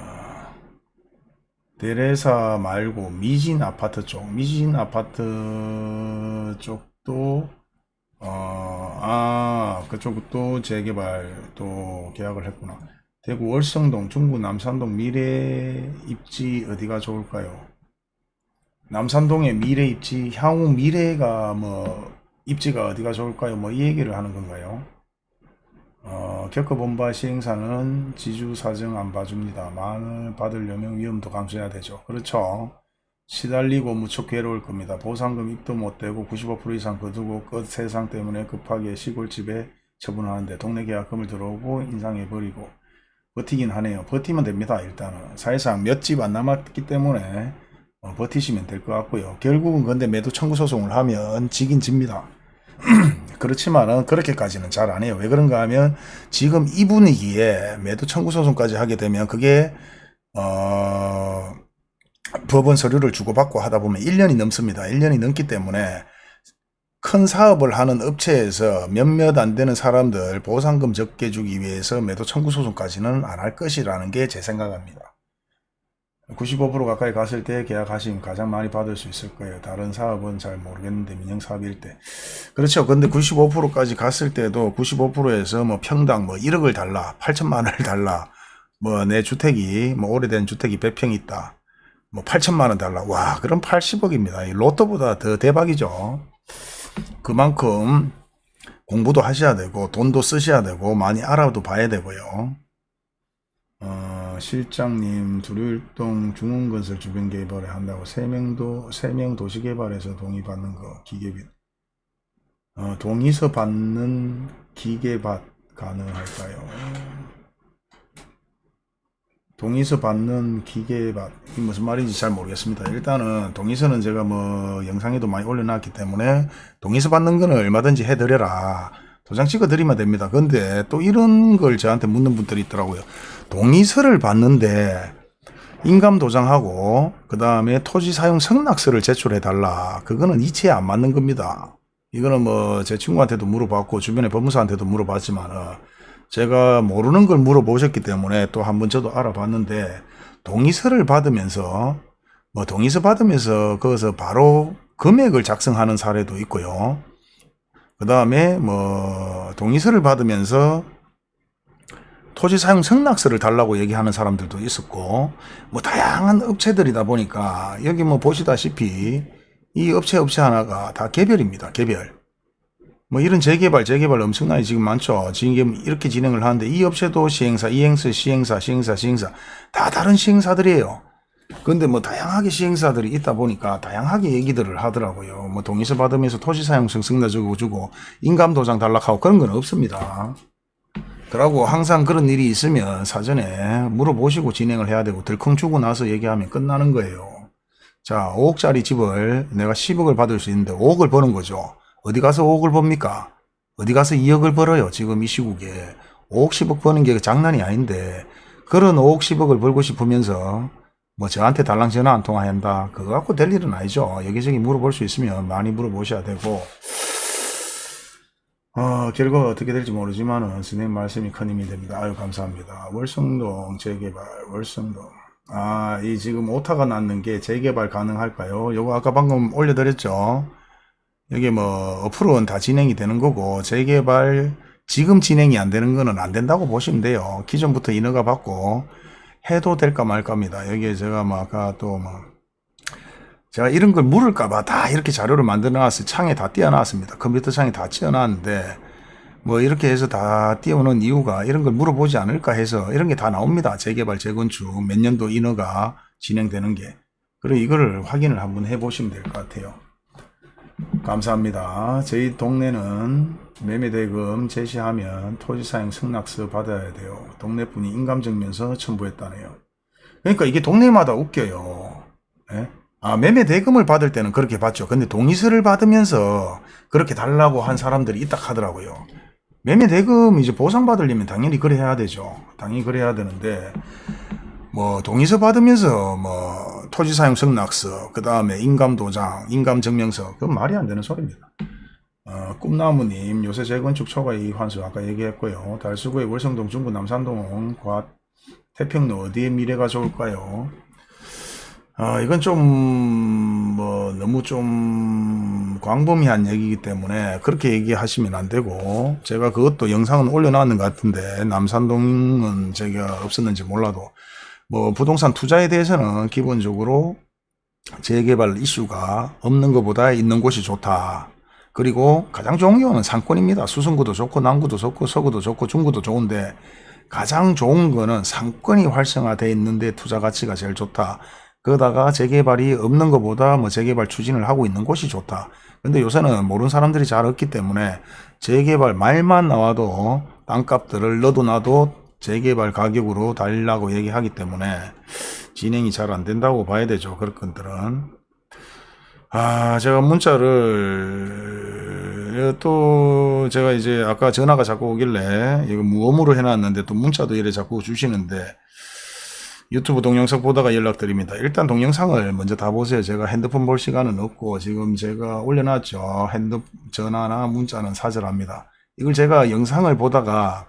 대레사 말고 미진 아파트 쪽, 미진 아파트 쪽도 어, 아, 그쪽도 재개발 또 계약을 했구나. 대구 월성동, 중구 남산동 미래 입지 어디가 좋을까요? 남산동의 미래 입지, 향후 미래가 뭐 입지가 어디가 좋을까요? 뭐 이 얘기를 하는 건가요? 어, 겪어본 바 시행사는 지주 사정 안 봐줍니다. 만을 받으려면 위험도 감수해야 되죠. 그렇죠. 시달리고 무척 괴로울 겁니다. 보상금 입도 못 대고 95% 이상 거두고 끝 세상 때문에 급하게 시골집에 처분하는데 동네 계약금을 들어오고 인상해버리고 버티긴 하네요. 버티면 됩니다. 일단은 사실상 몇 집 안 남았기 때문에 어, 버티시면 될 것 같고요. 결국은 근데 매도 청구 소송을 하면 지긴 집니다. 그렇지만은 그렇게까지는 잘 안 해요. 왜 그런가 하면 지금 이 분위기에 매도 청구 소송까지 하게 되면 그게 어 법원 서류를 주고받고 하다 보면 1년이 넘습니다. 1년이 넘기 때문에 큰 사업을 하는 업체에서 몇몇 안 되는 사람들 보상금 적게 주기 위해서 매도 청구 소송까지는 안 할 것이라는 게 제 생각입니다. 95% 가까이 갔을 때 계약하시면 가장 많이 받을 수 있을 거예요. 다른 사업은 잘 모르겠는데 민영사업일 때. 그렇죠. 근데 95%까지 갔을 때도 95%에서 뭐 평당 뭐 1억을 달라, 8천만 원을 달라, 뭐 내 주택이 뭐 오래된 주택이 100평 있다. 뭐 8천만 원 달라. 와, 그럼 80억입니다. 로또보다 더 대박이죠. 그만큼 공부도 하셔야 되고 돈도 쓰셔야 되고 많이 알아도 봐야 되고요. 어, 실장님 두류일동 중흥건설 주변 개발에 한다고 세명도 세명 도시 개발에서 동의 받는 거 기계비 어, 동의서 받는 기계밭 가능할까요? 동의서 받는 기계밭 이 무슨 말인지 잘 모르겠습니다. 일단은 동의서는 제가 뭐 영상에도 많이 올려놨기 때문에 동의서 받는 거는 얼마든지 해드려라. 도장 찍어 드리면 됩니다. 근데 또 이런 걸 저한테 묻는 분들이 있더라고요. 동의서를 받는데 인감 도장하고 그 다음에 토지 사용 승낙서를 제출해 달라. 그거는 이체에 안 맞는 겁니다. 이거는 뭐 제 친구한테도 물어봤고 주변에 법무사한테도 물어봤지만 어, 제가 모르는 걸 물어보셨기 때문에 또 한번 저도 알아봤는데 동의서를 받으면서 뭐 동의서 받으면서 거기서 바로 금액을 작성하는 사례도 있고요. 그 다음에 뭐 동의서를 받으면서 토지 사용 승낙서를 달라고 얘기하는 사람들도 있었고 뭐 다양한 업체들이다 보니까 여기 뭐 보시다시피 이 업체 업체 하나가 다 개별입니다. 개별. 뭐 이런 재개발 재개발 엄청나게 지금 많죠. 지금 이렇게 진행을 하는데 이 업체도 시행사, 이행사, 시행사, 시행사, 시행사 다 다른 시행사들이에요. 근데 뭐 다양하게 시행사들이 있다 보니까 다양하게 얘기들을 하더라고요. 뭐 동의서 받으면서 토지 사용성 승낙 주고 주고 인감 도장 달락하고 그런 건 없습니다. 그러고 항상 그런 일이 있으면 사전에 물어보시고 진행을 해야 되고 들컹 주고 나서 얘기하면 끝나는 거예요. 자 5억짜리 집을 내가 10억을 받을 수 있는데 5억을 버는 거죠. 어디 가서 5억을 법니까? 어디 가서 2억을 벌어요. 지금 이 시국에. 5억 10억 버는 게 장난이 아닌데 그런 5억 10억을 벌고 싶으면서 뭐 저한테 달랑 전화 한 통화 한다. 그거 갖고 될 일은 아니죠. 여기저기 물어볼 수 있으면 많이 물어보셔야 되고 어, 결과가 어떻게 될지 모르지만 선생님 말씀이 큰 힘이 됩니다. 아유 감사합니다. 월성동 재개발 월성동 아 이 지금 오타가 났는 게 재개발 가능할까요? 요거 아까 방금 올려드렸죠. 여기 뭐 어플은 다 진행이 되는 거고 재개발 지금 진행이 안 되는 거는 안 된다고 보시면 돼요. 기존부터 인허가 받고 해도 될까 말까입니다. 여기에 제가 뭐 아까 또뭐 제가 이런 걸 물을까봐 다 이렇게 자료를 만들어 놨어요. 창에 다 띄워놨습니다. 컴퓨터 창에 다 띄워놨는데 뭐 이렇게 해서 다 띄워놓은 이유가 이런 걸 물어보지 않을까 해서 이런 게 다 나옵니다. 재개발, 재건축, 몇 년도 인허가 진행되는 게. 그리고 이거를 확인을 한번 해보시면 될 것 같아요. 감사합니다. 저희 동네는 매매대금 제시하면 토지사용 승낙서 받아야 돼요. 동네분이 인감증명서 첨부했다네요. 그러니까 이게 동네마다 웃겨요. 예? 아, 매매 대금을 받을 때는 그렇게 받죠. 근데 동의서를 받으면서 그렇게 달라고 한 사람들이 있다 하더라고요. 매매 대금 이제 보상받으려면 당연히 그래 해야 되죠. 당연히 그래 해야 되는데, 뭐, 동의서 받으면서 뭐, 토지 사용 승낙서, 그 다음에 인감 도장, 인감 증명서, 그건 말이 안 되는 소리입니다. 어, 꿈나무님, 요새 재건축 초과이 환수 아까 얘기했고요. 달수구의 월성동, 중구, 남산동, 과, 태평로 어디에 미래가 좋을까요? 아, 이건 좀, 뭐, 너무 좀, 광범위한 얘기이기 때문에, 그렇게 얘기하시면 안 되고, 제가 그것도 영상은 올려놨는 것 같은데, 남산동은 제가 없었는지 몰라도, 뭐, 부동산 투자에 대해서는 기본적으로 재개발 이슈가 없는 것보다 있는 곳이 좋다. 그리고 가장 좋은 경우는 상권입니다. 수성구도 좋고, 남구도 좋고, 서구도 좋고, 중구도 좋은데, 가장 좋은 거는 상권이 활성화되어 있는데 투자 가치가 제일 좋다. 그러다가 재개발이 없는 것보다 뭐 재개발 추진을 하고 있는 곳이 좋다. 근데 요새는 모르는 사람들이 잘 없기 때문에 재개발 말만 나와도 땅값들을 너도 나도 재개발 가격으로 달라고 얘기하기 때문에 진행이 잘 안 된다고 봐야 되죠. 그런 것들은. 아, 제가 문자를 또 제가 이제 아까 전화가 자꾸 오길래 이거 무음으로 해놨는데 또 문자도 이래 자꾸 주시는데 유튜브 동영상 보다가 연락드립니다. 일단 동영상을 먼저 다 보세요. 제가 핸드폰 볼 시간은 없고 지금 제가 올려놨죠. 핸드 전화나 문자는 사절합니다. 이걸 제가 영상을 보다가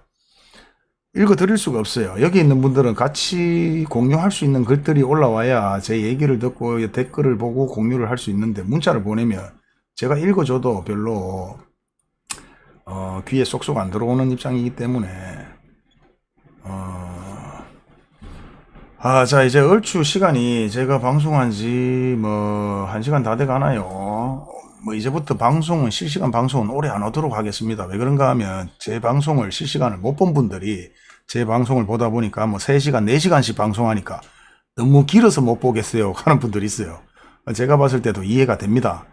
읽어 드릴 수가 없어요. 여기 있는 분들은 같이 공유할 수 있는 글들이 올라와야 제 얘기를 듣고 댓글을 보고 공유를 할 수 있는데 문자를 보내면 제가 읽어줘도 별로 어, 귀에 쏙쏙 안 들어오는 입장이기 때문에 어, 아, 자, 이제 얼추 시간이 제가 방송한 지 뭐, 한 시간 다 돼 가나요? 뭐, 이제부터 방송은, 실시간 방송은 오래 안 하도록 하겠습니다. 왜 그런가 하면, 제 방송을 실시간을 못 본 분들이 제 방송을 보다 보니까 뭐, 3시간, 4시간씩 방송하니까 너무 길어서 못 보겠어요. 하는 분들이 있어요. 제가 봤을 때도 이해가 됩니다.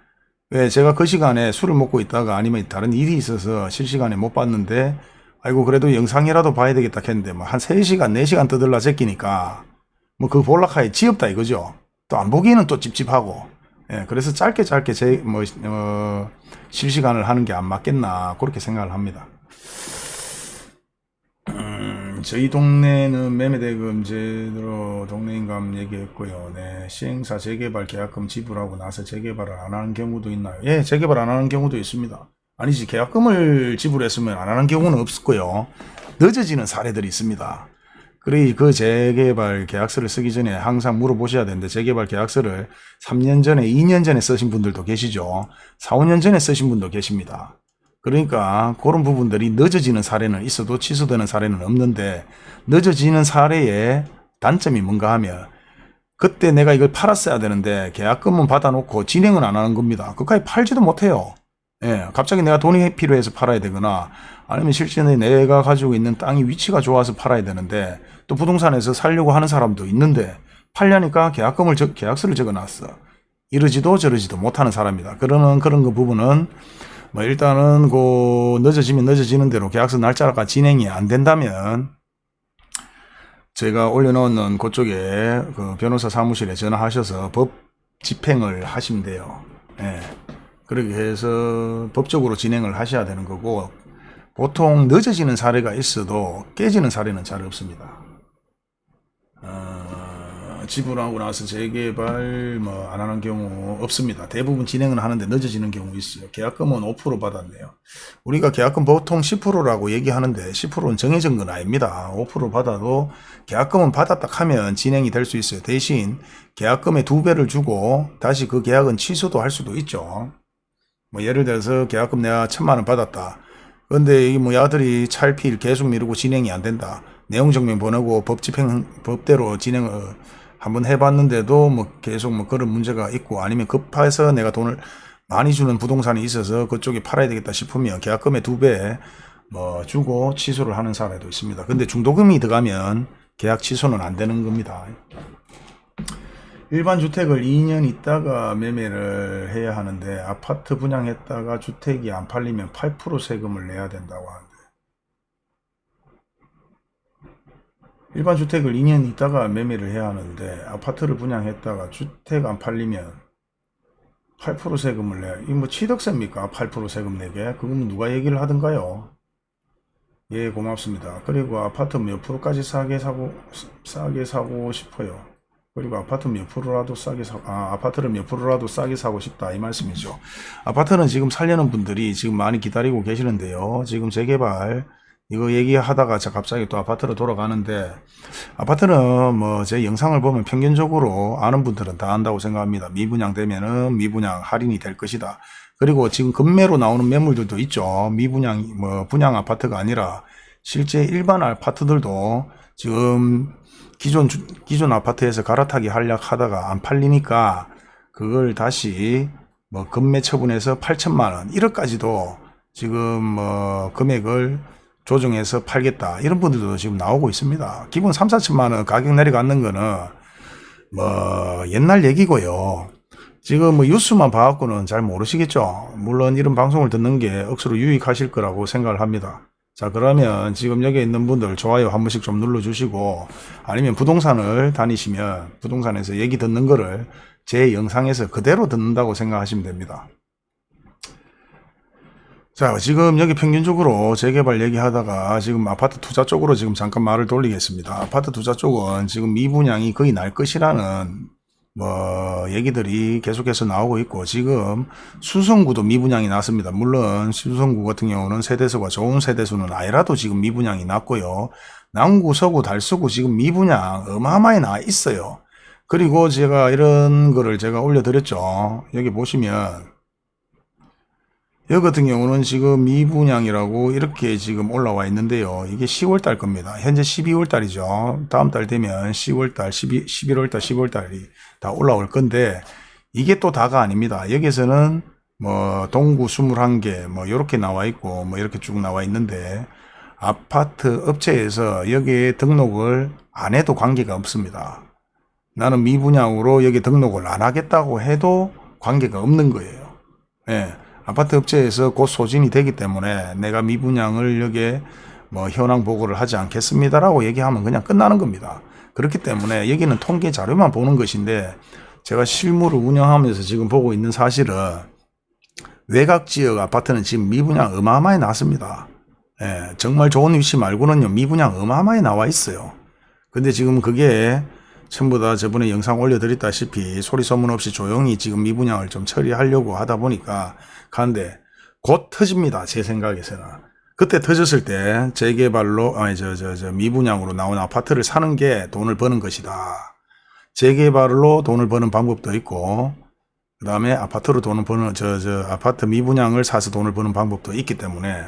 왜 제가 그 시간에 술을 먹고 있다가 아니면 다른 일이 있어서 실시간에 못 봤는데, 아이고, 그래도 영상이라도 봐야 되겠다 했는데, 뭐, 한 3시간, 4시간 떠들라 제끼니까, 뭐 그 볼락하에 지엽다 이거죠. 또 안 보기에는 또 찝찝하고. 예, 그래서 짧게 짧게 제, 뭐, 어, 실시간을 하는 게 안 맞겠나, 그렇게 생각을 합니다. 음, 저희 동네는 매매대금 제대로 동네인감 얘기했고요. 네, 시행사 재개발 계약금 지불하고 나서 재개발을 안 하는 경우도 있나요? 예, 재개발 안 하는 경우도 있습니다. 아니지, 계약금을 지불했으면 안 하는 경우는 없고요. 늦어지는 사례들이 있습니다. 그래 그 재개발 계약서를 쓰기 전에 항상 물어보셔야 되는데 재개발 계약서를 3년 전에 2년 전에 쓰신 분들도 계시죠. 4, 5년 전에 쓰신 분도 계십니다. 그러니까 그런 부분들이 늦어지는 사례는 있어도 취소되는 사례는 없는데 늦어지는 사례의 단점이 뭔가 하면 그때 내가 이걸 팔았어야 되는데 계약금은 받아놓고 진행은 안 하는 겁니다. 그까지 팔지도 못해요. 예, 갑자기 내가 돈이 필요해서 팔아야 되거나 아니면 실제는 내가 가지고 있는 땅이 위치가 좋아서 팔아야 되는데 또 부동산에서 살려고 하는 사람도 있는데 팔려니까 계약금을 적, 계약서를 적어놨어. 이러지도 저러지도 못하는 사람이다. 그러는 그런 그 부분은 뭐 일단은 그 늦어지면 늦어지는 대로 계약서 날짜가 진행이 안 된다면 제가 올려놓은 그쪽에 그 변호사 사무실에 전화하셔서 법 집행을 하시면 돼요. 예. 그렇게 해서 법적으로 진행을 하셔야 되는 거고 보통 늦어지는 사례가 있어도 깨지는 사례는 잘 없습니다. 어, 지불하고 나서 재개발 뭐 안 하는 경우 없습니다. 대부분 진행은 하는데 늦어지는 경우 있어요. 계약금은 5% 받았네요. 우리가 계약금 보통 10%라고 얘기하는데 10%는 정해진 건 아닙니다. 5% 받아도 계약금은 받았다 하면 진행이 될 수 있어요. 대신 계약금의 두 배를 주고 다시 그 계약은 취소도 할 수도 있죠. 뭐 예를 들어서 계약금 내가 천만 원 받았다. 근데 이뭐 야들이 찰필 계속 미루고 진행이 안 된다. 내용 증명 보내고 법 집행 법대로 진행을 한번 해봤는데도 뭐 계속 뭐 그런 문제가 있고 아니면 급해서 내가 돈을 많이 주는 부동산이 있어서 그쪽에 팔아야 되겠다 싶으면 계약금의 두 배 뭐 주고 취소를 하는 사례도 있습니다. 근데 중도금이 들어가면 계약 취소는 안 되는 겁니다. 일반 주택을 2년 있다가 매매를 해야 하는데 아파트 분양했다가 주택이 안 팔리면 8% 세금을 내야 된다고 하는데 일반 주택을 2년 있다가 매매를 해야 하는데 아파트를 분양했다가 주택 안 팔리면 8% 세금을 내야 이뭐 취득세입니까? 8% 세금 내게? 그건 누가 얘기를 하던가요? 예 고맙습니다. 그리고 아파트 몇 프로까지 싸게 사고 싸게 사고 싶어요. 그리고 아파트 몇 프로라도 싸게 사, 아, 아파트를 몇 프로라도 싸게 사고 싶다 이 말씀이죠. 아파트는 지금 살려는 분들이 지금 많이 기다리고 계시는데요. 지금 재개발 이거 얘기하다가 자 갑자기 또 아파트로 돌아가는데 아파트는 뭐 제 영상을 보면 평균적으로 아는 분들은 다 안다고 생각합니다. 미분양 되면은 미분양 할인이 될 것이다. 그리고 지금 급매로 나오는 매물들도 있죠. 미분양 뭐 분양 아파트가 아니라 실제 일반 아파트들도 지금 기존 주- 기존 아파트에서 갈아타기 하려 하다가 안 팔리니까 그걸 다시 뭐 급매 처분해서 8천만 원 1억까지도 지금 뭐 금액을 조정해서 팔겠다 이런 분들도 지금 나오고 있습니다. 기본 3, 4천만 원 가격 내려가는 거는 뭐 옛날 얘기고요. 지금 뭐 뉴스만 봐갖고는 잘 모르시겠죠. 물론 이런 방송을 듣는 게 억수로 유익하실 거라고 생각을 합니다. 자 그러면 지금 여기 있는 분들 좋아요 한 번씩 좀 눌러주시고 아니면 부동산을 다니시면 부동산에서 얘기 듣는 거를 제 영상에서 그대로 듣는다고 생각하시면 됩니다. 자 지금 여기 평균적으로 재개발 얘기하다가 지금 아파트 투자 쪽으로 지금 잠깐 말을 돌리겠습니다. 아파트 투자 쪽은 지금 미분양이 거의 날 것이라는 뭐 얘기들이 계속해서 나오고 있고 지금 수성구도 미분양이 났습니다. 물론 수성구 같은 경우는 세대수가 좋은 세대수는 아니라도 지금 미분양이 났고요. 남구, 서구, 달서구 지금 미분양 어마어마히 나 있어요. 그리고 제가 이런 거를 제가 올려드렸죠. 여기 보시면 여기 같은 경우는 지금 미분양이라고 이렇게 지금 올라와 있는데요. 이게 10월 달 겁니다. 현재 12월 달이죠. 다음 달 되면 10월 달, 12, 11월 달, 10월 달이 다 올라올 건데 이게 또 다가 아닙니다. 여기서는 뭐 동구 21개 뭐 이렇게 나와 있고 뭐 이렇게 쭉 나와 있는데 아파트 업체에서 여기에 등록을 안 해도 관계가 없습니다. 나는 미분양으로 여기 등록을 안 하겠다고 해도 관계가 없는 거예요. 예. 아파트 업체에서 곧 소진이 되기 때문에 내가 미분양을 여기에 뭐 현황 보고를 하지 않겠습니다라고 얘기하면 그냥 끝나는 겁니다. 그렇기 때문에 여기는 통계 자료만 보는 것인데 제가 실무를 운영하면서 지금 보고 있는 사실은 외곽 지역 아파트는 지금 미분양 어마어마히 났습니다. 예, 정말 좋은 위치 말고는요 미분양 어마어마히 나와 있어요. 근데 지금 그게 전부 다 저번에 영상 올려드렸다시피 소리 소문 없이 조용히 지금 미분양을 좀 처리하려고 하다 보니까 가는데 곧 터집니다. 제 생각에서는. 그때 터졌을 때 재개발로 아니 저 저 저 미분양으로 나온 아파트를 사는 게 돈을 버는 것이다. 재개발로 돈을 버는 방법도 있고 그 다음에 아파트로 돈을 버는 저 저 아파트 미분양을 사서 돈을 버는 방법도 있기 때문에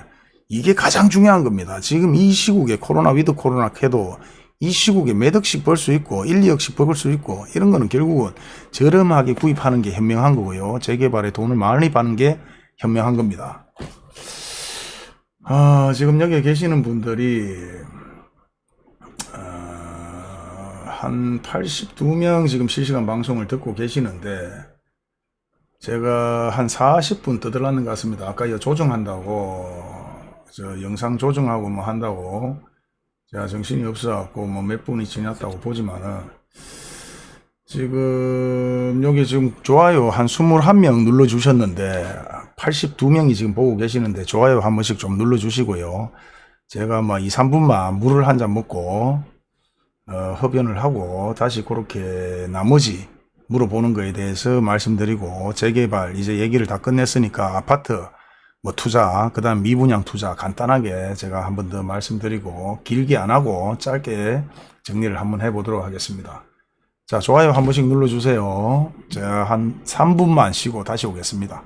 이게 가장 중요한 겁니다. 지금 이 시국에 코로나 위드 코로나 해도 이 시국에 몇 억씩 벌 수 있고 1, 2억씩 벌 수 있고 이런 거는 결국은 저렴하게 구입하는 게 현명한 거고요. 재개발에 돈을 많이 받는 게 현명한 겁니다. 아, 지금 여기 계시는 분들이 어, 한 82명 지금 실시간 방송을 듣고 계시는데 제가 한 40분 떠들었는 것 같습니다. 아까 이거 조정한다고 저 영상 조정하고 뭐 한다고 제가 정신이 없어갖고 뭐 몇 분이 지났다고 보지만은 지금 여기 지금 좋아요 한 21명 눌러주셨는데 82명이 지금 보고 계시는데 좋아요 한 번씩 좀 눌러주시고요. 제가 뭐 2, 3분만 물을 한 잔 먹고 어, 흡연을 하고 다시 그렇게 나머지 물어보는 거에 대해서 말씀드리고 재개발 이제 얘기를 다 끝냈으니까 아파트 뭐 투자 그 다음 미분양 투자 간단하게 제가 한 번 더 말씀드리고 길게 안 하고 짧게 정리를 한번 해보도록 하겠습니다. 자 좋아요 한 번씩 눌러주세요. 제가 한 3분만 쉬고 다시 오겠습니다.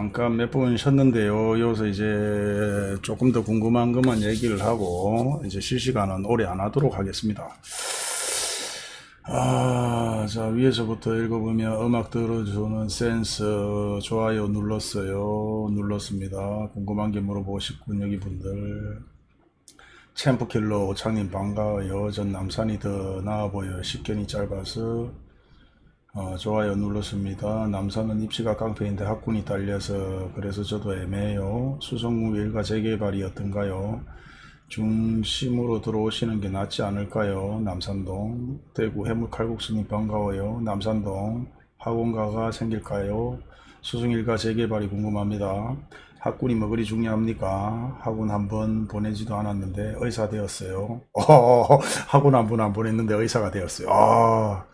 잠깐 몇 분 쉬었는데요. 여기서 이제 조금 더 궁금한 것만 얘기를 하고 이제 실시간은 오래 안 하도록 하겠습니다. 아, 자, 위에서부터 읽어보면 음악 들어주는 센스 좋아요 눌렀어요. 눌렀습니다. 궁금한 게 물어보시군 여기 분들. 챔프킬러 오창님 반가워요. 전 남산이 더 나아 보여요. 식견이 짧아서 어, 좋아요 눌렀습니다. 남산은 입시가 깡패인데 학군이 딸려서 그래서 저도 애매해요. 수성구 일가 재개발이 어떤가요? 중심으로 들어오시는 게 낫지 않을까요? 남산동 대구 해물칼국수님 반가워요. 남산동 학원가가 생길까요? 수성일가 재개발이 궁금합니다. 학군이 뭐 그리 중요합니까? 학원 한 번 보내지도 않았는데 의사 되었어요. 어, 학원 한 번 안 보냈는데 의사가 되었어요. 아,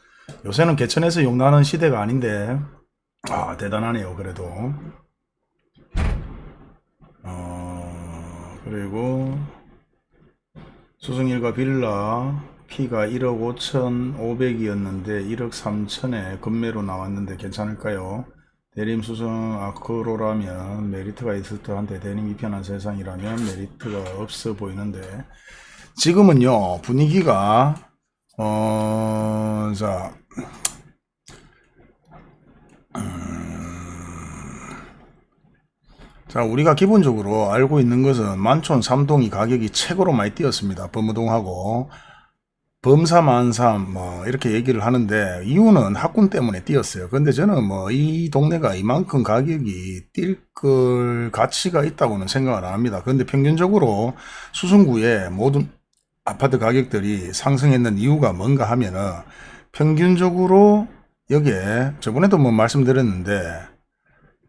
요새는 개천에서 용나는 시대가 아닌데. 아 대단하네요 그래도. 어, 그리고 수승일과 빌라 피가 1억 5천 5백이었는데 1억 3천에 금매로 나왔는데 괜찮을까요? 대림 수성 아크로라면 메리트가 있을 듯한데 대림이 편한 세상이라면 메리트가 없어 보이는데. 지금은요 분위기가 어, 자, 자, 우리가 기본적으로 알고 있는 것은 만촌 3동이 가격이 최고로 많이 뛰었습니다. 범우동하고 범사만삼 뭐 이렇게 얘기를 하는데 이유는 학군 때문에 뛰었어요. 근데 저는 뭐 이 동네가 이만큼 가격이 뛸 걸 가치가 있다고는 생각을 안 합니다. 근데 평균적으로 수성구의 모든 아파트 가격들이 상승했는 이유가 뭔가 하면은 평균적으로 여기에 저번에도 뭐 말씀드렸는데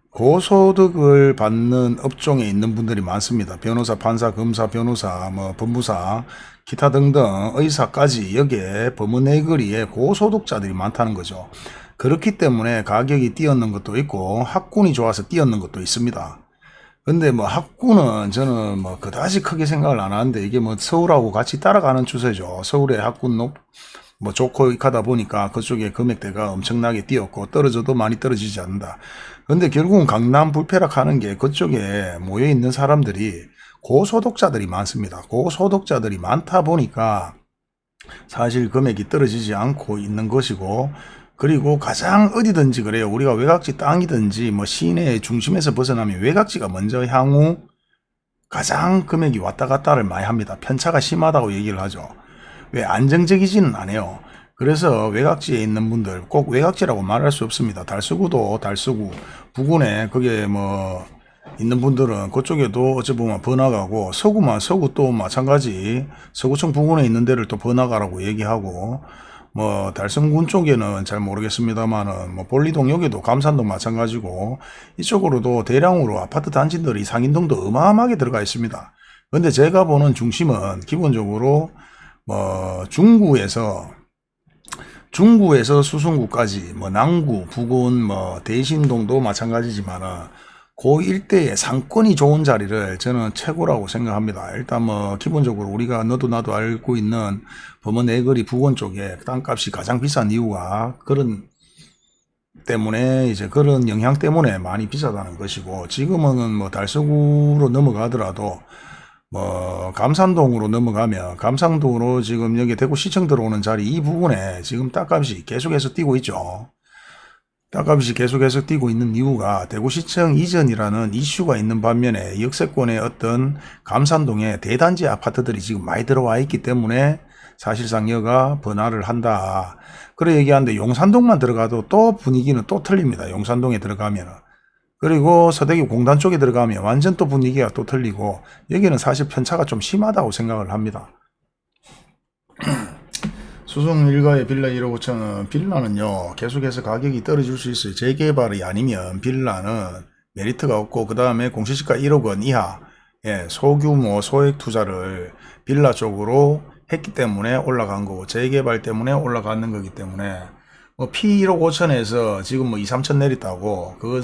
고소득을 받는 업종에 있는 분들이 많습니다. 변호사, 판사, 검사, 변호사, 뭐 법무사, 기타 등등 의사까지 여기에 법원의 거리에 고소득자들이 많다는 거죠. 그렇기 때문에 가격이 뛰었는 것도 있고 학군이 좋아서 뛰었는 것도 있습니다. 근데 뭐 학군은 저는 뭐 그다지 크게 생각을 안 하는데 이게 뭐 서울하고 같이 따라가는 추세죠. 서울의 학군 높, 뭐 좋고 하다 보니까 그쪽에 금액대가 엄청나게 뛰었고 떨어져도 많이 떨어지지 않는다. 근데 결국은 강남 불패락하는 게 그쪽에 모여 있는 사람들이 고소득자들이 많습니다. 고소득자들이 많다 보니까 사실 금액이 떨어지지 않고 있는 것이고 그리고 가장 어디든지 그래요. 우리가 외곽지 땅이든지 뭐 시내 중심에서 벗어나면 외곽지가 먼저 향후 가장 금액이 왔다 갔다를 많이 합니다. 편차가 심하다고 얘기를 하죠. 왜 안정적이지는 않아요. 그래서 외곽지에 있는 분들 꼭 외곽지라고 말할 수 없습니다. 달서구도 달서구 부근에 그게 뭐 있는 분들은 그쪽에도 어찌 보면 번화가고 서구만 서구 또 마찬가지 서구청 부근에 있는 데를 또 번화가라고 얘기하고 뭐 달성군 쪽에는 잘 모르겠습니다만은 뭐 볼리동 여기도 감산동 마찬가지고 이쪽으로도 대량으로 아파트 단지들이 상인동도 어마어마하게 들어가 있습니다. 근데 제가 보는 중심은 기본적으로 뭐 중구에서 중구에서 수성구까지 뭐 남구, 부근, 뭐 대신동도 마찬가지지만은 그 일대의 상권이 좋은 자리를 저는 최고라고 생각합니다. 일단 뭐 기본적으로 우리가 너도 나도 알고 있는 범원 내거리 부근 쪽에 땅값이 가장 비싼 이유가 그런 때문에 이제 그런 영향 때문에 많이 비싸다는 것이고 지금은 뭐 달서구로 넘어가더라도 뭐 감산동으로 넘어가면 감산동으로 지금 여기 대구시청 들어오는 자리 이 부분에 지금 땅값이 계속해서 뛰고 있죠. 땅값이 계속해서 뛰고 있는 이유가 대구시청 이전이라는 이슈가 있는 반면에 역세권의 어떤 감산동에 대단지 아파트들이 지금 많이 들어와 있기 때문에 사실상 여가 번화를 한다. 그래 얘기하는데 용산동만 들어가도 또 분위기는 또 틀립니다. 용산동에 들어가면은. 그리고 서대기 공단 쪽에 들어가면 완전 또 분위기가 또 틀리고 여기는 사실 편차가 좀 심하다고 생각을 합니다. 수성 일가의 빌라 1억 5천은 빌라는요 계속해서 가격이 떨어질 수 있어요. 재개발이 아니면 빌라는 메리트가 없고 그 다음에 공시지가 1억 원 이하 예, 소규모 소액 투자를 빌라 쪽으로 했기 때문에 올라간 거고 재개발 때문에 올라가는 거기 때문에 뭐 P 1억 5천에서 지금 뭐 2, 3천 내렸다고 그거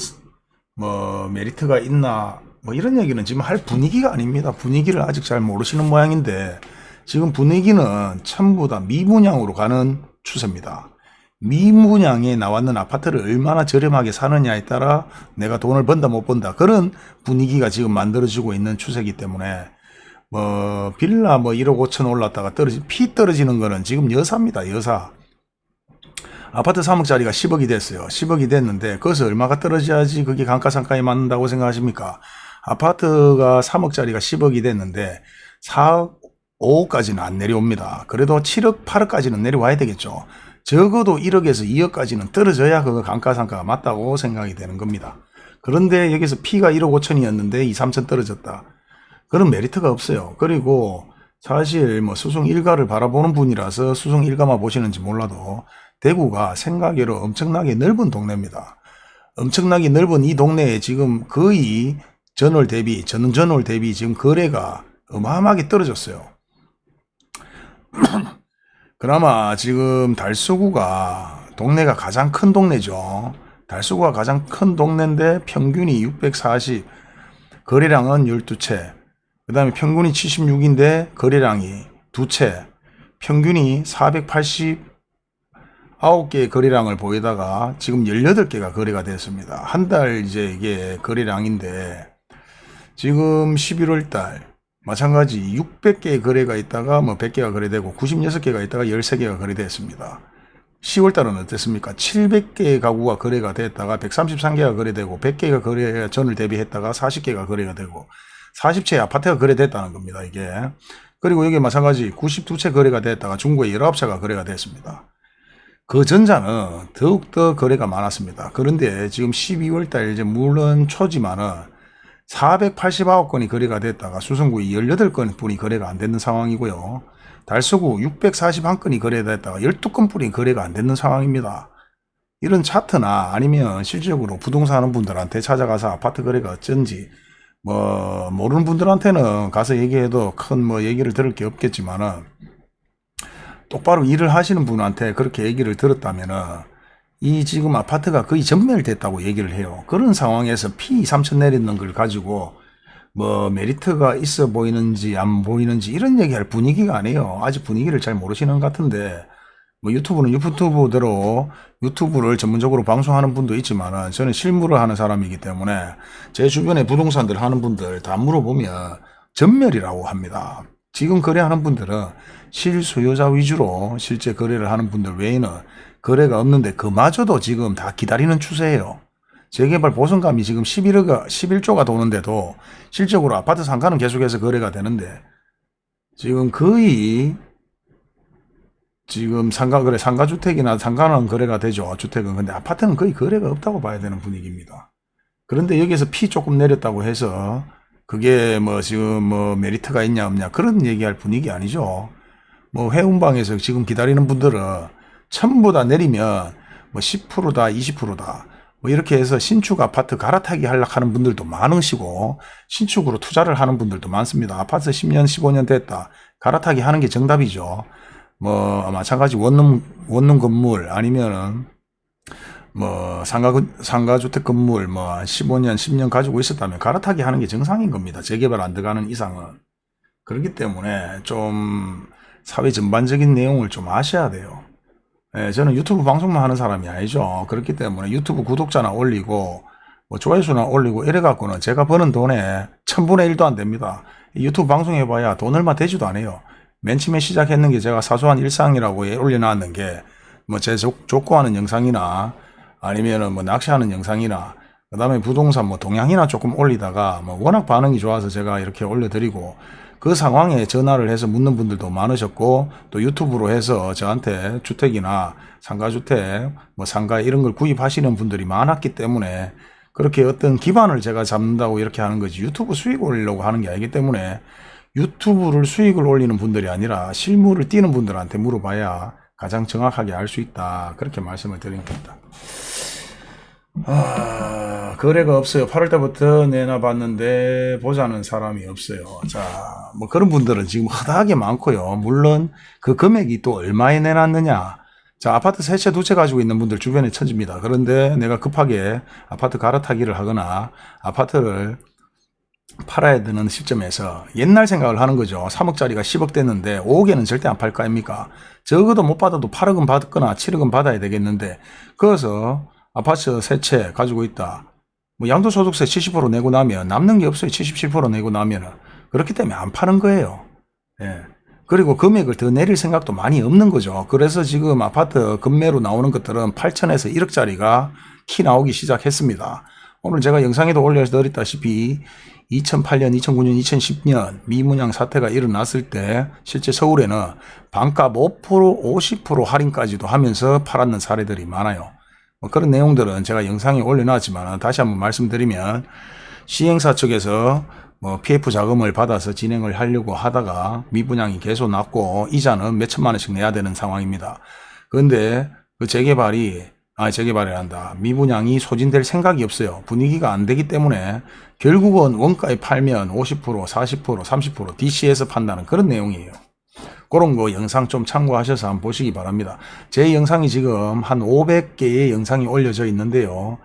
뭐 메리트가 있나 뭐 이런 얘기는 지금 할 분위기가 아닙니다. 분위기를 아직 잘 모르시는 모양인데 지금 분위기는 전부 다 미분양으로 가는 추세입니다. 미분양에 나왔는 아파트를 얼마나 저렴하게 사느냐에 따라 내가 돈을 번다 못 번다 그런 분위기가 지금 만들어지고 있는 추세이기 때문에 뭐 빌라 뭐 1억 5천 올랐다가 떨어지 피 떨어지는 거는 지금 여사입니다 여사. 아파트 3억짜리가 10억이 됐어요. 10억이 됐는데 거기서 얼마가 떨어져야지 그게 감가상가에 맞는다고 생각하십니까? 아파트가 3억짜리가 10억이 됐는데 4억 5억까지는 안 내려옵니다. 그래도 7억 8억까지는 내려와야 되겠죠. 적어도 1억에서 2억까지는 떨어져야 그거 감가상가가 맞다고 생각이 되는 겁니다. 그런데 여기서 피가 1억 5천이었는데 2, 3천 떨어졌다 그런 메리트가 없어요. 그리고 사실 뭐 수성 일가를 바라보는 분이라서 수성 일가만 보시는지 몰라도 대구가 생각외로 엄청나게 넓은 동네입니다. 엄청나게 넓은 이 동네에 지금 거의 전월 대비, 전 전월 대비 지금 거래가 어마어마하게 떨어졌어요. 그나마 지금 달서구가 동네가 가장 큰 동네죠. 달서구가 가장 큰 동네인데 평균이 640, 거래량은 12채, 그 다음에 평균이 76인데 거래량이 두 채, 평균이 489개의 거래량을 보이다가 지금 18개가 거래가 됐습니다. 한 달 이제 이게 거래량인데 지금 11월 달 마찬가지 600개의 거래가 있다가 뭐 100개가 거래되고 96개가 있다가 13개가 거래됐습니다. 10월 달은 어땠습니까? 700개의 가구가 거래가 됐다가 133개가 거래되고 100개가 거래 전을 대비했다가 40개가 거래가 되고 40채 아파트가 거래됐다는 겁니다. 이게. 그리고 여기 마찬가지 92채 거래가 됐다가 중국에 19채가 거래가 됐습니다. 그 전자는 더욱더 거래가 많았습니다. 그런데 지금 12월 달 이제 물론 초지만은 489건이 거래가 됐다가 수성구 18건 뿐이 거래가 안 되는 상황이고요. 달서구 641건이 거래됐다가 12건 뿐이 거래가 안 되는 상황입니다. 이런 차트나 아니면 실질적으로 부동산 하는 분들한테 찾아가서 아파트 거래가 어쩐지 뭐 모르는 분들한테는 가서 얘기해도 큰 뭐 얘기를 들을 게 없겠지만은 똑바로 일을 하시는 분한테 그렇게 얘기를 들었다면은 이 지금 아파트가 거의 전멸됐다고 얘기를 해요. 그런 상황에서 피 3천 내리는 걸 가지고 뭐 메리트가 있어 보이는지 안 보이는지 이런 얘기할 분위기가 아니에요. 아직 분위기를 잘 모르시는 것 같은데 뭐 유튜브는 유튜브대로 유튜브를 전문적으로 방송하는 분도 있지만 저는 실무를 하는 사람이기 때문에 제 주변에 부동산들 하는 분들 다 물어보면 전멸이라고 합니다. 지금 거래하는 분들은 실수요자 위주로 실제 거래를 하는 분들 외에는 거래가 없는데 그마저도 지금 다 기다리는 추세예요. 재개발 보선감이 지금 11억, 11조가 도는데도 실적으로 아파트 상가는 계속해서 거래가 되는데 지금 거의 지금 상가 거래 상가 주택이나 상가는 거래가 되죠. 주택은. 근데 아파트는 거의 거래가 없다고 봐야 되는 분위기입니다. 그런데 여기서 피 조금 내렸다고 해서 그게 뭐 지금 뭐 메리트가 있냐 없냐 그런 얘기할 분위기 아니죠. 뭐 회운방에서 지금 기다리는 분들은 전부 다 내리면 뭐 10%다 20%다 뭐 이렇게 해서 신축 아파트 갈아타기 하려고 하는 분들도 많으시고 신축으로 투자를 하는 분들도 많습니다. 아파트 10년 15년 됐다 갈아타기 하는 게 정답이죠. 뭐 마찬가지 원룸 원룸 건물 아니면은 뭐 상가 상가 주택 건물 뭐 15년 10년 가지고 있었다면 갈아타기 하는 게 정상인 겁니다. 재개발 안 들어가는 이상은 그렇기 때문에 좀 사회 전반적인 내용을 좀 아셔야 돼요. 예, 저는 유튜브 방송만 하는 사람이 아니죠. 그렇기 때문에 유튜브 구독자나 올리고 뭐 조회수나 올리고 이래 갖고는 제가 버는 돈에 천분의 일도안 됩니다. 유튜브 방송해봐야 돈 얼마 되지도 않아요. 맨 처음에 시작했는 게 제가 사소한 일상이라고 올려놨는 게 뭐 제 족구하는 영상이나 아니면은 뭐 낚시하는 영상이나 그 다음에 부동산 뭐 동향이나 조금 올리다가 뭐 워낙 반응이 좋아서 제가 이렇게 올려드리고 그 상황에 전화를 해서 묻는 분들도 많으셨고 또 유튜브로 해서 저한테 주택이나 상가주택 뭐 상가 이런 걸 구입하시는 분들이 많았기 때문에 그렇게 어떤 기반을 제가 잡는다고 이렇게 하는 거지 유튜브 수익 올리려고 하는 게 아니기 때문에 유튜브를 수익을 올리는 분들이 아니라 실물을 띄는 분들한테 물어봐야 가장 정확하게 알 수 있다. 그렇게 말씀을 드린 겁니다. 아, 거래가 없어요. 8월 때부터 내놔봤는데 보자는 사람이 없어요. 자, 뭐 그런 분들은 지금 허다하게 많고요. 물론 그 금액이 또 얼마에 내놨느냐. 자, 아파트 세 채, 두 채 가지고 있는 분들 주변에 천집니다. 그런데 내가 급하게 아파트 갈아타기를 하거나 아파트를 팔아야 되는 시점에서 옛날 생각을 하는 거죠. 3억짜리가 10억 됐는데 5억에는 절대 안 팔 거 아닙니까? 적어도 못 받아도 8억은 받거나 7억은 받아야 되겠는데 그래서 아파트 세 채 가지고 있다. 뭐 양도소득세 70% 내고 나면 남는 게 없어요. 77% 내고 나면은 그렇기 때문에 안 파는 거예요. 예. 그리고 금액을 더 내릴 생각도 많이 없는 거죠. 그래서 지금 아파트 금매로 나오는 것들은 8천에서 1억짜리가 키 나오기 시작했습니다. 오늘 제가 영상에도 올려드렸다시피 2008년, 2009년, 2010년 미문양 사태가 일어났을 때 실제 서울에는 반값 5%, 50% 할인까지도 하면서 팔았는 사례들이 많아요. 뭐 그런 내용들은 제가 영상에 올려놨지만 다시 한번 말씀드리면 시행사 측에서 뭐 PF 자금을 받아서 진행을 하려고 하다가 미분양이 계속 났고 이자는 몇 천만 원씩 내야 되는 상황입니다. 그런데 그 재개발이 아 재개발이란다. 미분양이 소진될 생각이 없어요. 분위기가 안 되기 때문에 결국은 원가에 팔면 50%, 40%, 30% DC에서 판다는 그런 내용이에요. 그런 거 영상 좀 참고하셔서 한번 보시기 바랍니다. 제 영상이 지금 한 500개의 영상이 올려져 있는데요.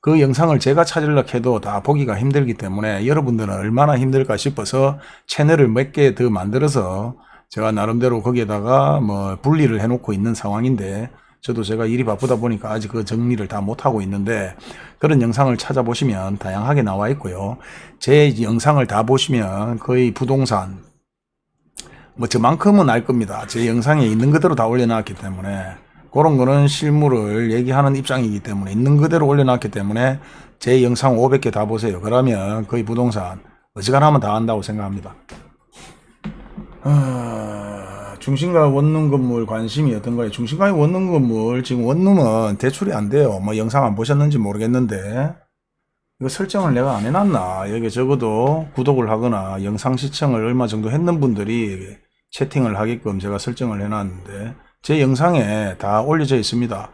그 영상을 제가 찾으려고 해도 다 보기가 힘들기 때문에 여러분들은 얼마나 힘들까 싶어서 채널을 몇 개 더 만들어서 제가 나름대로 거기에다가 뭐 분리를 해놓고 있는 상황인데 저도 제가 일이 바쁘다 보니까 아직 그 정리를 다 못하고 있는데 그런 영상을 찾아보시면 다양하게 나와 있고요. 제 영상을 다 보시면 거의 부동산 뭐 저만큼은 알 겁니다. 제 영상에 있는 그대로 다 올려놨기 때문에 그런 거는 실물을 얘기하는 입장이기 때문에 있는 그대로 올려놨기 때문에 제 영상 500개 다 보세요. 그러면 거의 부동산 어지간하면 다 한다고 생각합니다. 아, 중심가 원룸 건물 관심이 어떤가요? 중심가의 원룸 건물 지금 원룸은 대출이 안 돼요. 뭐 영상 안 보셨는지 모르겠는데 이거 설정을 내가 안 해놨나? 여기 적어도 구독을 하거나 영상 시청을 얼마 정도 했는 분들이 채팅을 하게끔 제가 설정을 해놨는데 제 영상에 다 올려져 있습니다.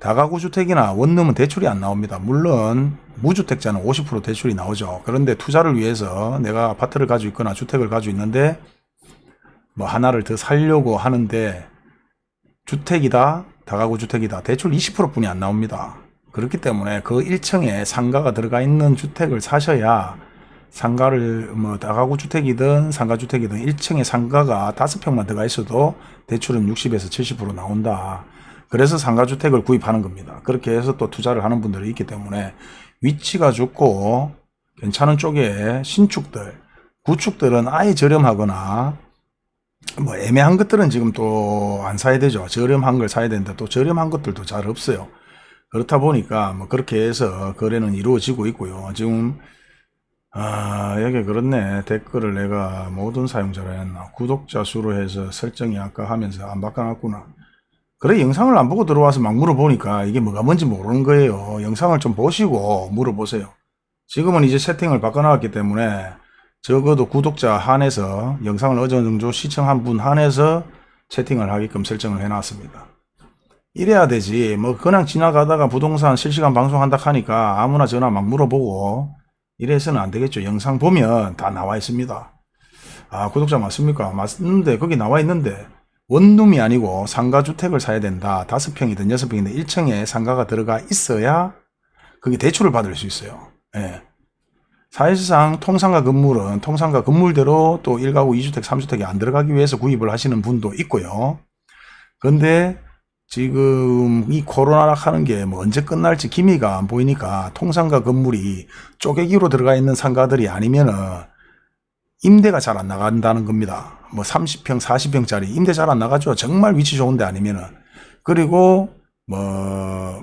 다가구 주택이나 원룸은 대출이 안 나옵니다. 물론 무주택자는 50% 대출이 나오죠. 그런데 투자를 위해서 내가 아파트를 가지고 있거나 주택을 가지고 있는데 뭐 하나를 더 살려고 하는데 주택이다 다가구 주택이다 대출 20% 뿐이 안 나옵니다. 그렇기 때문에 그 1층에 상가가 들어가 있는 주택을 사셔야 상가를 뭐 다가구 주택이든 상가 주택이든 1층에 상가가 5평만 들어가 있어도 대출은 60에서 70% 나온다. 그래서 상가 주택을 구입하는 겁니다. 그렇게 해서 또 투자를 하는 분들이 있기 때문에 위치가 좋고 괜찮은 쪽에 신축들, 구축들은 아예 저렴하거나 뭐 애매한 것들은 지금 또 안 사야 되죠. 저렴한 걸 사야 되는데 또 저렴한 것들도 잘 없어요. 그렇다 보니까 뭐 그렇게 해서 거래는 이루어지고 있고요. 지금 아 여기 그렇네 댓글을 내가 모든 사용자로 했나 구독자 수로 해서 설정이 아까 하면서 안 바꿔놨구나 그래 영상을 안 보고 들어와서 막 물어보니까 이게 뭐가 뭔지 모르는 거예요 영상을 좀 보시고 물어보세요 지금은 이제 세팅을 바꿔놨기 때문에 적어도 구독자 한해서 영상을 어느 정도 시청한 분 한해서 채팅을 하게끔 설정을 해놨습니다 이래야 되지 뭐 그냥 지나가다가 부동산 실시간 방송한다 하니까 아무나 전화 막 물어보고 이래서는 안 되겠죠. 영상 보면 다 나와 있습니다. 아, 구독자 맞습니까? 맞는데, 거기 나와 있는데, 원룸이 아니고 상가주택을 사야 된다. 다섯 평이든 여섯 평이든 1층에 상가가 들어가 있어야 그게 대출을 받을 수 있어요. 예. 사실상 통상가 건물은 통상가 건물대로 또 1가구 2주택, 3주택이 안 들어가기 위해서 구입을 하시는 분도 있고요. 근데 지금 이 코로나라 하는 게 뭐 언제 끝날지 기미가 안 보이니까 통상가 건물이 쪼개기로 들어가 있는 상가들이 아니면은 임대가 잘 안 나간다는 겁니다. 뭐 30평, 40평짜리 임대 잘 안 나가죠. 정말 위치 좋은데 아니면은. 그리고 뭐,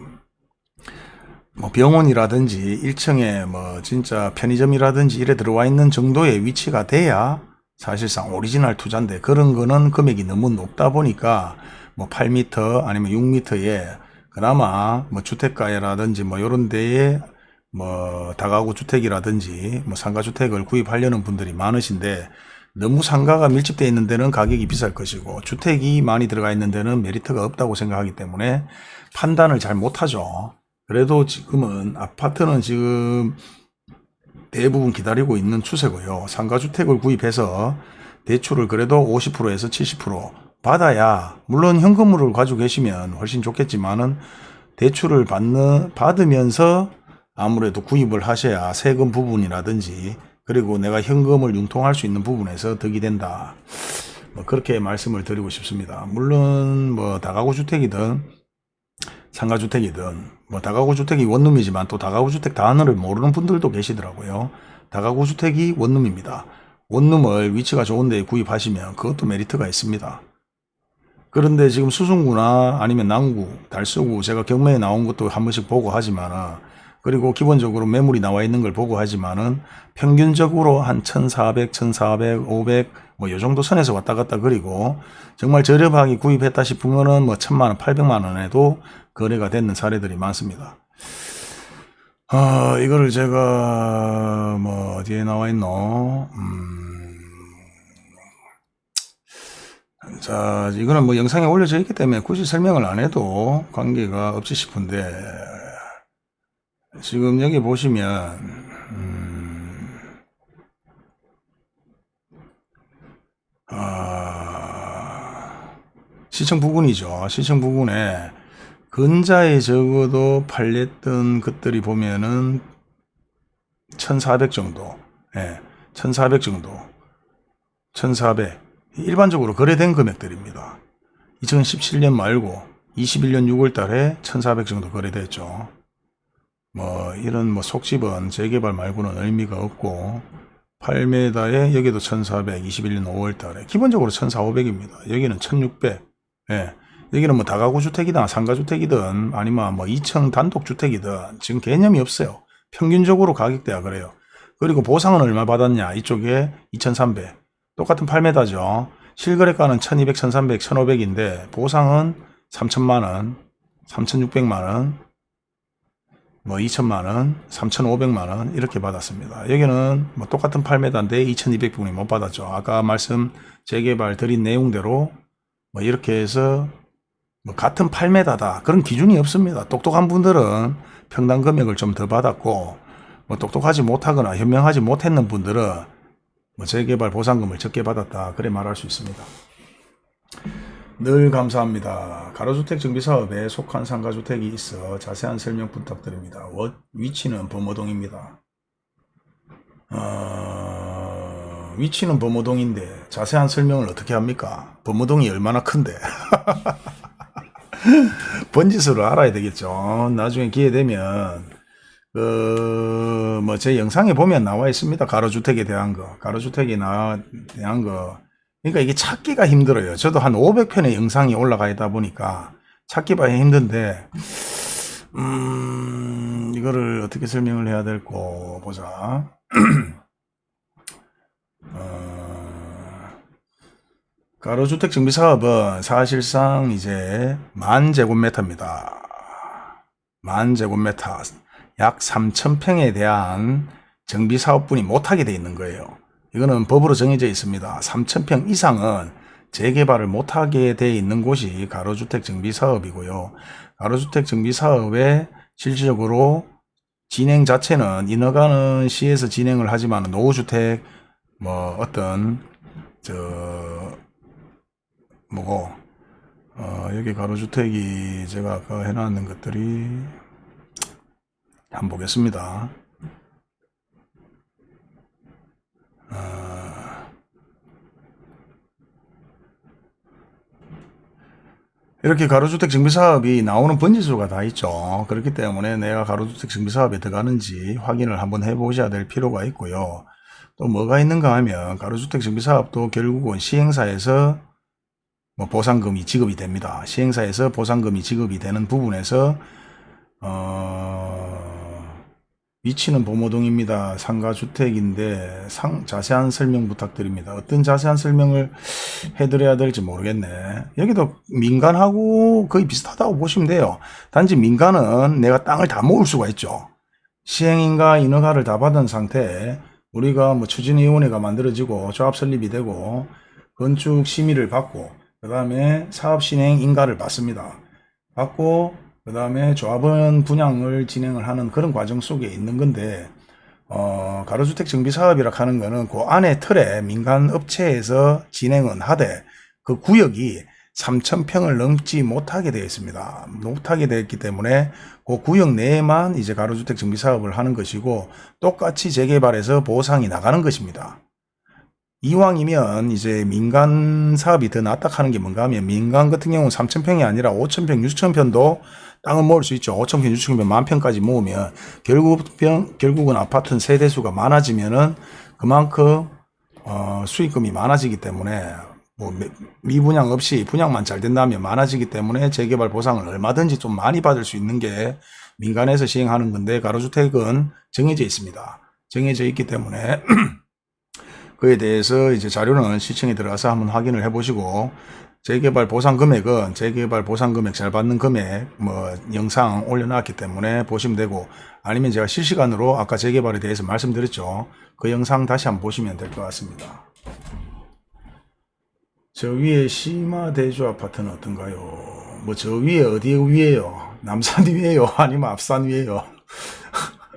뭐 병원이라든지 1층에 뭐 진짜 편의점이라든지 이래 들어와 있는 정도의 위치가 돼야 사실상 오리지널 투자인데 그런 거는 금액이 너무 높다 보니까 뭐 8m 아니면 6m에 그나마 뭐 주택가라든지 뭐 이런 데에 뭐 다가구 주택이라든지 뭐 상가 주택을 구입하려는 분들이 많으신데 너무 상가가 밀집되어 있는 데는 가격이 비쌀 것이고 주택이 많이 들어가 있는 데는 메리트가 없다고 생각하기 때문에 판단을 잘 못하죠. 그래도 지금은 아파트는 지금 대부분 기다리고 있는 추세고요. 상가주택을 구입해서 대출을 그래도 50%에서 70% 받아야 물론 현금으로 가지고 계시면 훨씬 좋겠지만은 대출을 받는 받으면서 아무래도 구입을 하셔야 세금 부분이라든지 그리고 내가 현금을 융통할 수 있는 부분에서 득이 된다. 뭐 그렇게 말씀을 드리고 싶습니다. 물론 뭐 다가구 주택이든 상가주택이든 뭐 다가구 주택이 원룸이지만 또 다가구 주택 단어를 모르는 분들도 계시더라고요. 다가구 주택이 원룸입니다. 원룸을 위치가 좋은 데 구입하시면 그것도 메리트가 있습니다. 그런데 지금 수성구나 아니면 남구, 달서구 제가 경매에 나온 것도 한 번씩 보고 하지만은 그리고 기본적으로 매물이 나와 있는 걸 보고 하지만은 평균적으로 한 1400, 1400, 500 뭐 요 정도 선에서 왔다 갔다 그리고 정말 저렴하게 구입했다 싶으면은 뭐 1000만 원, 800만 원에도 거래가 되는 사례들이 많습니다. 아, 이거를 제가 뭐 어디에 나와 있노? 음, 자, 이거는 뭐 영상에 올려져 있기 때문에 굳이 설명을 안 해도 관계가 없지 싶은데 지금 여기 보시면 음, 아, 시청 부근이죠. 시청 부근에 근자에 적어도 팔렸던 것들이 보면은 1400 정도, 예, 1400 정도, 1400 일반적으로 거래된 금액들입니다. 2017년 말고 21년 6월 달에 1400 정도 거래됐죠. 뭐 이런 뭐 속집은 재개발 말고는 의미가 없고 8m에 여기도 1400, 21년 5월 달에 기본적으로 1400입니다. 여기는 1600. 예. 여기는 뭐 다가구 주택이든 상가주택이든 아니면 뭐 2층 단독주택이든 지금 개념이 없어요. 평균적으로 가격대가 그래요. 그리고 보상은 얼마 받았냐? 이쪽에 2300. 똑같은 8m죠. 실거래가는 1200, 1300, 1500인데 보상은 3000만원, 3600만원, 뭐 2천만원, 3,500만원 이렇게 받았습니다. 여기는 뭐 똑같은 8m인데 2,200분이 못 받았죠. 아까 말씀 재개발 드린 내용대로 뭐 이렇게 해서 뭐 같은 8m다 그런 기준이 없습니다. 똑똑한 분들은 평당 금액을 좀 더 받았고 뭐 똑똑하지 못하거나 현명하지 못했는 분들은 뭐 재개발 보상금을 적게 받았다 그래 말할 수 있습니다. 늘 감사합니다. 가로주택 정비사업에 속한 상가주택이 있어 자세한 설명 부탁드립니다. 워- 위치는 범어동입니다. 어, 위치는 범어동인데 자세한 설명을 어떻게 합니까? 범어동이 얼마나 큰데? 번지수를 알아야 되겠죠. 나중에 기회 되면 그, 뭐, 제 영상에 보면 나와 있습니다. 가로주택에 대한 거. 가로주택에 나, 대한 거. 그러니까 이게 찾기가 힘들어요. 저도 한 500편의 영상이 올라가 있다 보니까 찾기가 힘든데, 음, 이거를 어떻게 설명을 해야 될거 보자. 어, 가로주택 정비 사업은 사실상 이제 만 제곱미터입니다. 만 제곱미터. 약 3,000평에 대한 정비 사업분이 못하게 돼 있는 거예요. 이거는 법으로 정해져 있습니다. 3,000평 이상은 재개발을 못하게 돼 있는 곳이 가로주택 정비 사업이고요. 가로주택 정비 사업의 실질적으로 진행 자체는 인허가는 시에서 진행을 하지만 노후주택 뭐 어떤 저 뭐고 어 여기 가로주택이 제가 아까 해놨는 것들이 한번 보겠습니다. 아, 이렇게 가로주택 정비사업이 나오는 번지수가 다 있죠. 그렇기 때문에 내가 가로주택 정비사업에 들어가는지 확인을 한번 해보셔야 될 필요가 있고요. 또 뭐가 있는가 하면 가로주택 정비사업도 결국은 시행사에서 뭐 보상금이 지급이 됩니다. 시행사에서 보상금이 지급이 되는 부분에서 어, 위치는 범호동입니다. 상가주택인데 상, 자세한 설명 부탁드립니다. 어떤 자세한 설명을 해드려야 될지 모르겠네. 여기도 민간하고 거의 비슷하다고 보시면 돼요. 단지 민간은 내가 땅을 다 모을 수가 있죠. 시행인가 인허가를 다 받은 상태에 우리가 뭐 추진위원회가 만들어지고 조합 설립이 되고 건축 심의를 받고 그 다음에 사업 진행 인가를 받습니다. 받고 그 다음에 조합원 분양을 진행을 하는 그런 과정 속에 있는 건데 어, 가로주택 정비 사업이라 하는 거는 그 안에 틀에 민간 업체에서 진행은 하되 그 구역이 3,000평을 넘지 못하게 되어 있습니다. 못하게 되었기 때문에 그 구역 내에만 이제 가로주택 정비 사업을 하는 것이고 똑같이 재개발해서 보상이 나가는 것입니다. 이왕이면 이제 민간 사업이 더 낫다 하는 게 뭔가 하면 민간 같은 경우는 3,000평이 아니라 5,000평, 6,000평도 땅을 모을 수 있죠. 5,000평, 6,000평, 만평까지 모으면 결국, 결국은 아파트 세대수가 많아지면은 그만큼 어, 수익금이 많아지기 때문에 뭐 미- 미분양 없이 분양만 잘 된다면 많아지기 때문에 재개발 보상을 얼마든지 좀 많이 받을 수 있는 게 민간에서 시행하는 건데 가로주택은 정해져 있습니다. 정해져 있기 때문에 그에 대해서 이제 자료는 시청에 들어가서 한번 확인을 해보시고 재개발 보상 금액은 재개발 보상 금액 잘 받는 금액 뭐 영상 올려놨기 때문에 보시면 되고 아니면 제가 실시간으로 아까 재개발에 대해서 말씀드렸죠. 그 영상 다시 한번 보시면 될 것 같습니다. 저 위에 시마 대주 아파트는 어떤가요? 뭐 저 위에 어디 위에요? 남산 위에요? 아니면 앞산 위에요?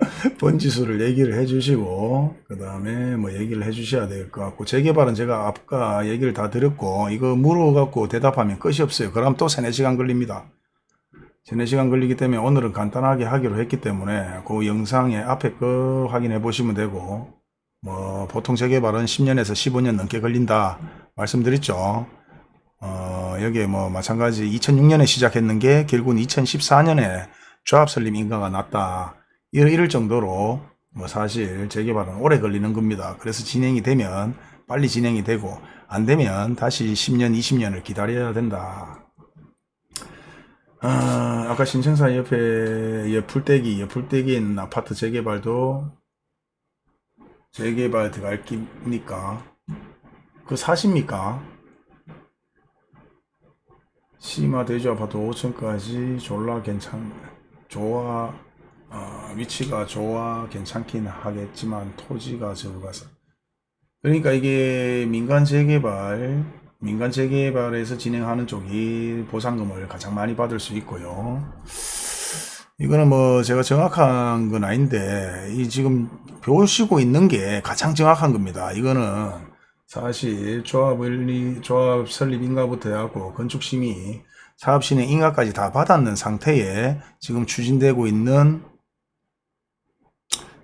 번지수를 얘기를 해주시고 그 다음에 뭐 얘기를 해주셔야 될 것 같고 재개발은 제가 아까 얘기를 다 드렸고 이거 물어갖고 대답하면 끝이 없어요. 그럼 또 3, 4시간 걸립니다. 3, 4시간 걸리기 때문에 오늘은 간단하게 하기로 했기 때문에 그 영상의 앞에 거 확인해 보시면 되고 뭐 보통 재개발은 10년에서 15년 넘게 걸린다 말씀드렸죠. 어, 여기에 뭐 마찬가지 2006년에 시작했는 게 결국은 2014년에 조합 설립 인가가 났다. 이럴, 정도로 뭐 사실 재개발은 오래 걸리는 겁니다. 그래서 진행이 되면 빨리 진행이 되고 안 되면 다시 10년, 20년을 기다려야 된다. 아, 아까 신청사 옆에 옆풀떼기, 옆풀떼기에 있는 아파트 재개발도 재개발 들어갈 깁니까? 그 사십니까? 시마 대주 아파트 5층까지 졸라 괜찮, 좋아, 어, 위치가 좋아 괜찮긴 하겠지만 토지가 적어서. 그러니까 이게 민간 재개발, 민간 재개발에서 진행하는 쪽이 보상금을 가장 많이 받을 수 있고요. 이거는 뭐 제가 정확한 건 아닌데 이 지금 보시고 있는 게 가장 정확한 겁니다. 이거는 사실 조합을 조합 설립 인가부터 해갖고 건축 심의 사업 진행 인가까지 다 받았는 상태에 지금 추진되고 있는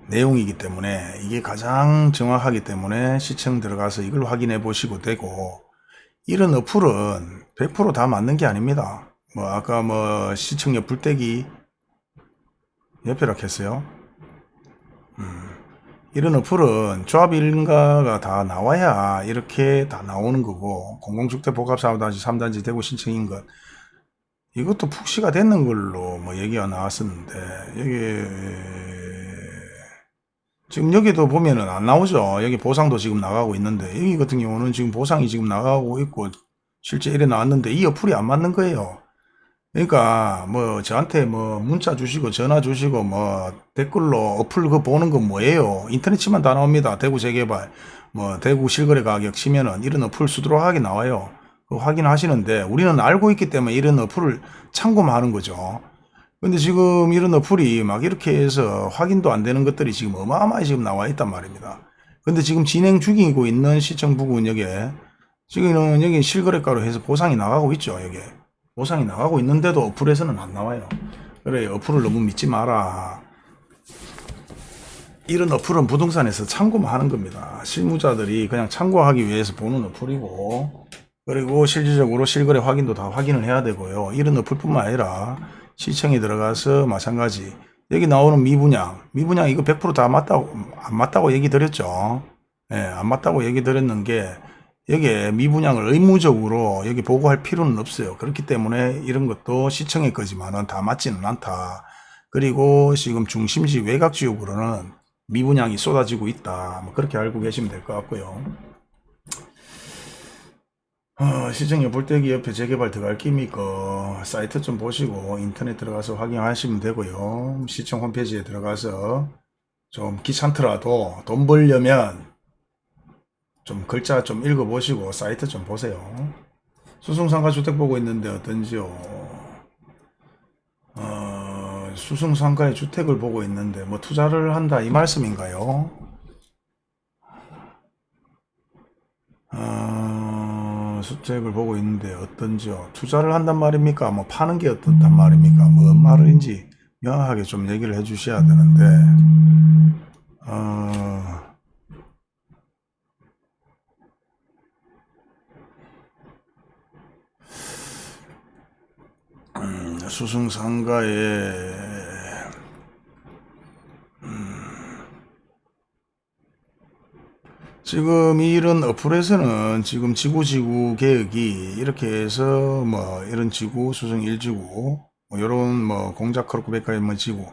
내용이기 때문에 이게 가장 정확하기 때문에 시청 들어가서 이걸 확인해 보시고 되고 이런 어플은 100%다 맞는 게 아닙니다. 뭐 아까 뭐 시청 옆 불떼기 옆이라 했어요. 음, 이런 어플은 조합 일가가 다 나와야 이렇게 다 나오는 거고 공공주택 복합 4단지 3단지 대구 신청인 것 이것도 푹시가 됐는 걸로 뭐 얘기가 나왔었는데 여기 지금 여기도 보면은 안 나오죠. 여기 보상도 지금 나가고 있는데 여기 같은 경우는 지금 보상이 지금 나가고 있고 실제 이래 나왔는데 이 어플이 안 맞는 거예요. 그러니까 뭐 저한테 뭐 문자 주시고 전화 주시고 뭐 댓글로 어플 그 보는 건 뭐예요? 인터넷 치면 다 나옵니다. 대구 재개발 뭐 대구 실거래 가격 치면은 이런 어플 수두룩하게 나와요. 그 확인하시는데 우리는 알고 있기 때문에 이런 어플을 참고만 하는 거죠. 근데 지금 이런 어플이 막 이렇게 해서 확인도 안 되는 것들이 지금 어마어마하게 지금 나와 있단 말입니다. 근데 지금 진행 중이고 있는 시청 부근역에 지금은 여기 실거래가로 해서 보상이 나가고 있죠. 여기 보상이 나가고 있는데도 어플에서는 안 나와요. 그래 어플을 너무 믿지 마라. 이런 어플은 부동산에서 참고만 하는 겁니다. 실무자들이 그냥 참고하기 위해서 보는 어플이고 그리고 실질적으로 실거래 확인도 다 확인을 해야 되고요. 이런 어플뿐만 아니라 시청에 들어가서 마찬가지 여기 나오는 미분양 미분양 이거 100%다 맞다고 안 맞다고 얘기 드렸죠. 예, 안 맞다고 얘기 드렸는 게 여기에 미분양을 의무적으로 여기 보고할 필요는 없어요. 그렇기 때문에 이런 것도 시청의 거지만은 다 맞지는 않다. 그리고 지금 중심지 외곽 지역으로는 미분양이 쏟아지고 있다. 뭐 그렇게 알고 계시면 될 것 같고요. 어, 시청 옆불떼기 옆에 재개발 들어갈 끼니까 사이트 좀 보시고 인터넷 들어가서 확인하시면 되고요. 시청 홈페이지에 들어가서 좀 귀찮더라도 돈 벌려면 좀 글자 좀 읽어보시고 사이트 좀 보세요. 수승상가 주택 보고 있는데 어떤지요? 어, 수승상가의 주택을 보고 있는데 뭐 투자를 한다 이 말씀인가요? 어, 수- 주택을 보고 있는데 어떤지요? 투자를 한단 말입니까? 뭐 파는 게 어떻단 말입니까? 뭔 말인지 명확하게 좀 얘기를 해 주셔야 되는데 어... 음, 수승상가에 지금 이런 어플에서는 지금 지구지구 계획이 이렇게 해서 뭐 이런 지구 수성 1지구 뭐 이런 뭐 공작 크로크백까지 뭐 지구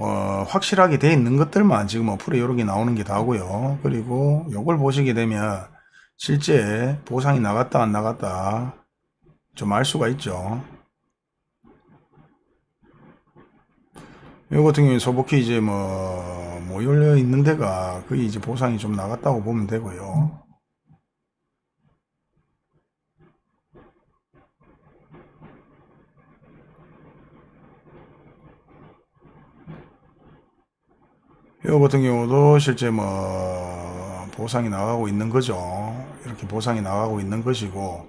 어, 확실하게 돼 있는 것들만 지금 어플에 이렇게 나오는 게 다고요. 그리고 요걸 보시게 되면 실제 보상이 나갔다 안 나갔다 좀 알 수가 있죠 요 같은 경우에 소복히 이제 뭐, 뭐 열려 있는 데가 거의 이제 보상이 좀 나갔다고 보면 되고요. 요 같은 경우도 실제 뭐 보상이 나가고 있는 거죠. 이렇게 보상이 나가고 있는 것이고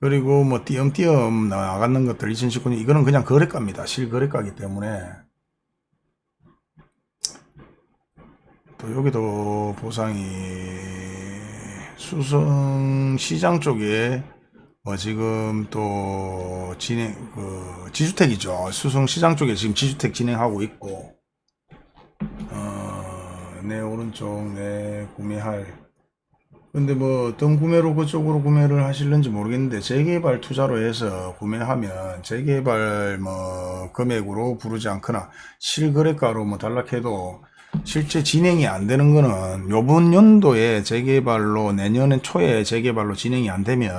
그리고 뭐 띄엄띄엄 나가는 것들 2019년 이거는 그냥 거래가입니다. 실거래가기 때문에 또 여기도 보상이 수성 시장 쪽에 뭐 지금 또 진행 그 지주택이죠. 수성 시장 쪽에 지금 지주택 진행하고 있고 어, 내 오른쪽 내 구매할. 근데 뭐 어떤 구매로 그쪽으로 구매를 하실는지 모르겠는데 재개발 투자로 해서 구매하면 재개발 뭐 금액으로 부르지 않거나 실거래가로 뭐 단락해도 실제 진행이 안 되는 거는 요번 연도에 재개발로 내년 초에 재개발로 진행이 안 되면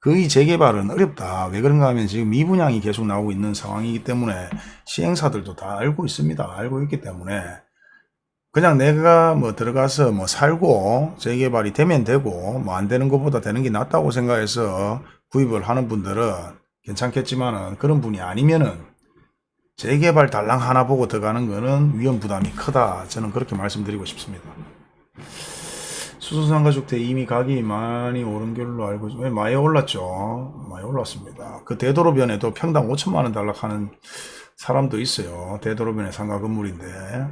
거의 재개발은 어렵다. 왜 그런가 하면 지금 미분양이 계속 나오고 있는 상황이기 때문에 시행사들도 다 알고 있습니다. 알고 있기 때문에 그냥 내가 뭐 들어가서 뭐 살고 재개발이 되면 되고 뭐 안 되는 것보다 되는 게 낫다고 생각해서 구입을 하는 분들은 괜찮겠지만은 그런 분이 아니면은 재개발 달랑 하나 보고 들어가는 거는 위험 부담이 크다. 저는 그렇게 말씀드리고 싶습니다. 수소상가주택 이미 가격이 많이 오른 걸로 알고 있 많이 올랐죠. 많이 올랐습니다. 그 대도로변에도 평당 5천만 원 달락하는 사람도 있어요. 대도로변의 상가 건물인데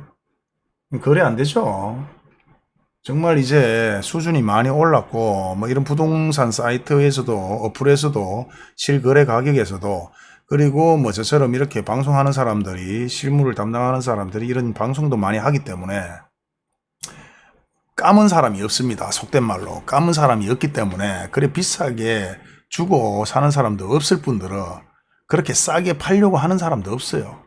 거래 안 되죠. 정말 이제 수준이 많이 올랐고 뭐 이런 부동산 사이트에서도 어플에서도 실거래 가격에서도 그리고 뭐 저처럼 이렇게 방송하는 사람들이 실무를 담당하는 사람들이 이런 방송도 많이 하기 때문에 까문 사람이 없습니다. 속된 말로 까문 사람이 없기 때문에 그래 비싸게 주고 사는 사람도 없을 뿐더러 그렇게 싸게 팔려고 하는 사람도 없어요.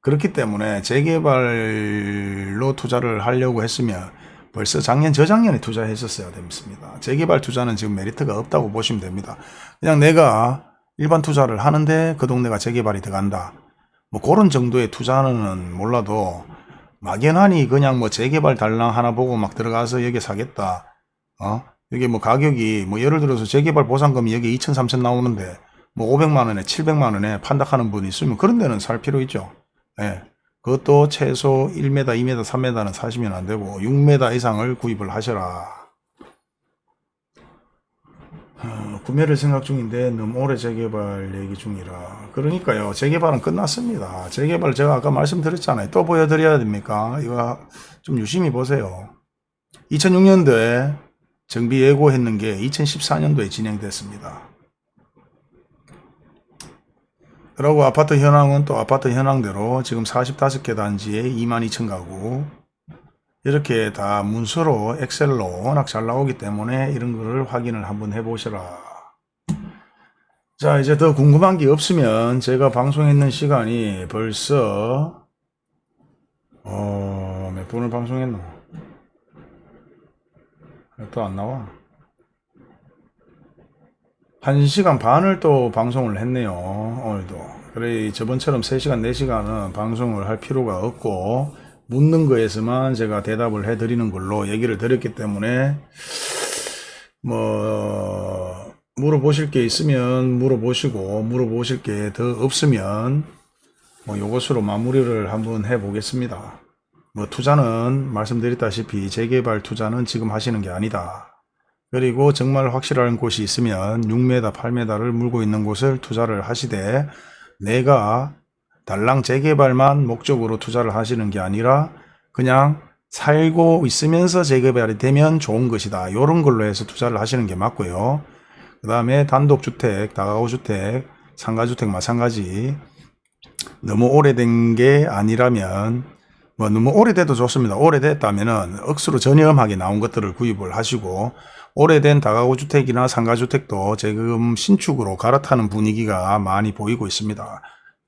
그렇기 때문에 재개발로 투자를 하려고 했으면 벌써 작년 저작년에 투자했었어야 됩니다. 재개발 투자는 지금 메리트가 없다고 보시면 됩니다. 그냥 내가 일반 투자를 하는데 그 동네가 재개발이 들어간다. 뭐 그런 정도의 투자는 몰라도 막연하니 그냥 뭐 재개발 달랑 하나 보고 막 들어가서 여기 사겠다. 어? 여기 뭐 가격이 뭐 예를 들어서 재개발 보상금이 여기 2천 3천 나오는데 뭐 500만 원에 700만 원에 판다하는 분이 있으면 그런 데는 살 필요 있죠. 예. 그것도 최소 1m, 2m, 3m는 사시면 안 되고 6m 이상을 구입을 하셔라. 어, 구매를 생각 중인데 너무 오래 재개발 얘기 중이라. 그러니까요. 재개발은 끝났습니다. 재개발 제가 아까 말씀드렸잖아요. 또 보여드려야 됩니까? 이거 좀 유심히 보세요. 2006년도에 정비 예고했는 게 2014년도에 진행됐습니다. 그리고 아파트 현황은 또 아파트 현황대로 지금 45개 단지에 22,000 가구 이렇게 다 문서로 엑셀로 워낙 잘 나오기 때문에 이런 거를 확인을 한번 해보시라. 자 이제 더 궁금한 게 없으면 제가 방송했는 시간이 벌써 어, 몇 분을 방송했노? 또안 나와? 1시간 반을 또 방송을 했네요 오늘도. 그래 저번처럼 3시간 4시간은 방송을 할 필요가 없고 묻는 거에서만 제가 대답을 해 드리는 걸로 얘기를 드렸기 때문에 뭐 물어보실 게 있으면 물어보시고 물어보실 게 더 없으면 뭐 요것으로 마무리를 한번 해 보겠습니다. 뭐 투자는 말씀드렸다시피 재개발 투자는 지금 하시는 게 아니다. 그리고 정말 확실한 곳이 있으면 6m, 8m를 물고 있는 곳을 투자를 하시되 내가 달랑 재개발만 목적으로 투자를 하시는 게 아니라 그냥 살고 있으면서 재개발이 되면 좋은 것이다. 이런 걸로 해서 투자를 하시는 게 맞고요. 그 다음에 단독주택, 다가구주택, 상가주택 마찬가지 너무 오래된 게 아니라면 뭐 너무 오래돼도 좋습니다. 오래됐다면은 억수로 저렴하게 나온 것들을 구입을 하시고 오래된 다가구 주택이나 상가 주택도 지금 신축으로 갈아타는 분위기가 많이 보이고 있습니다.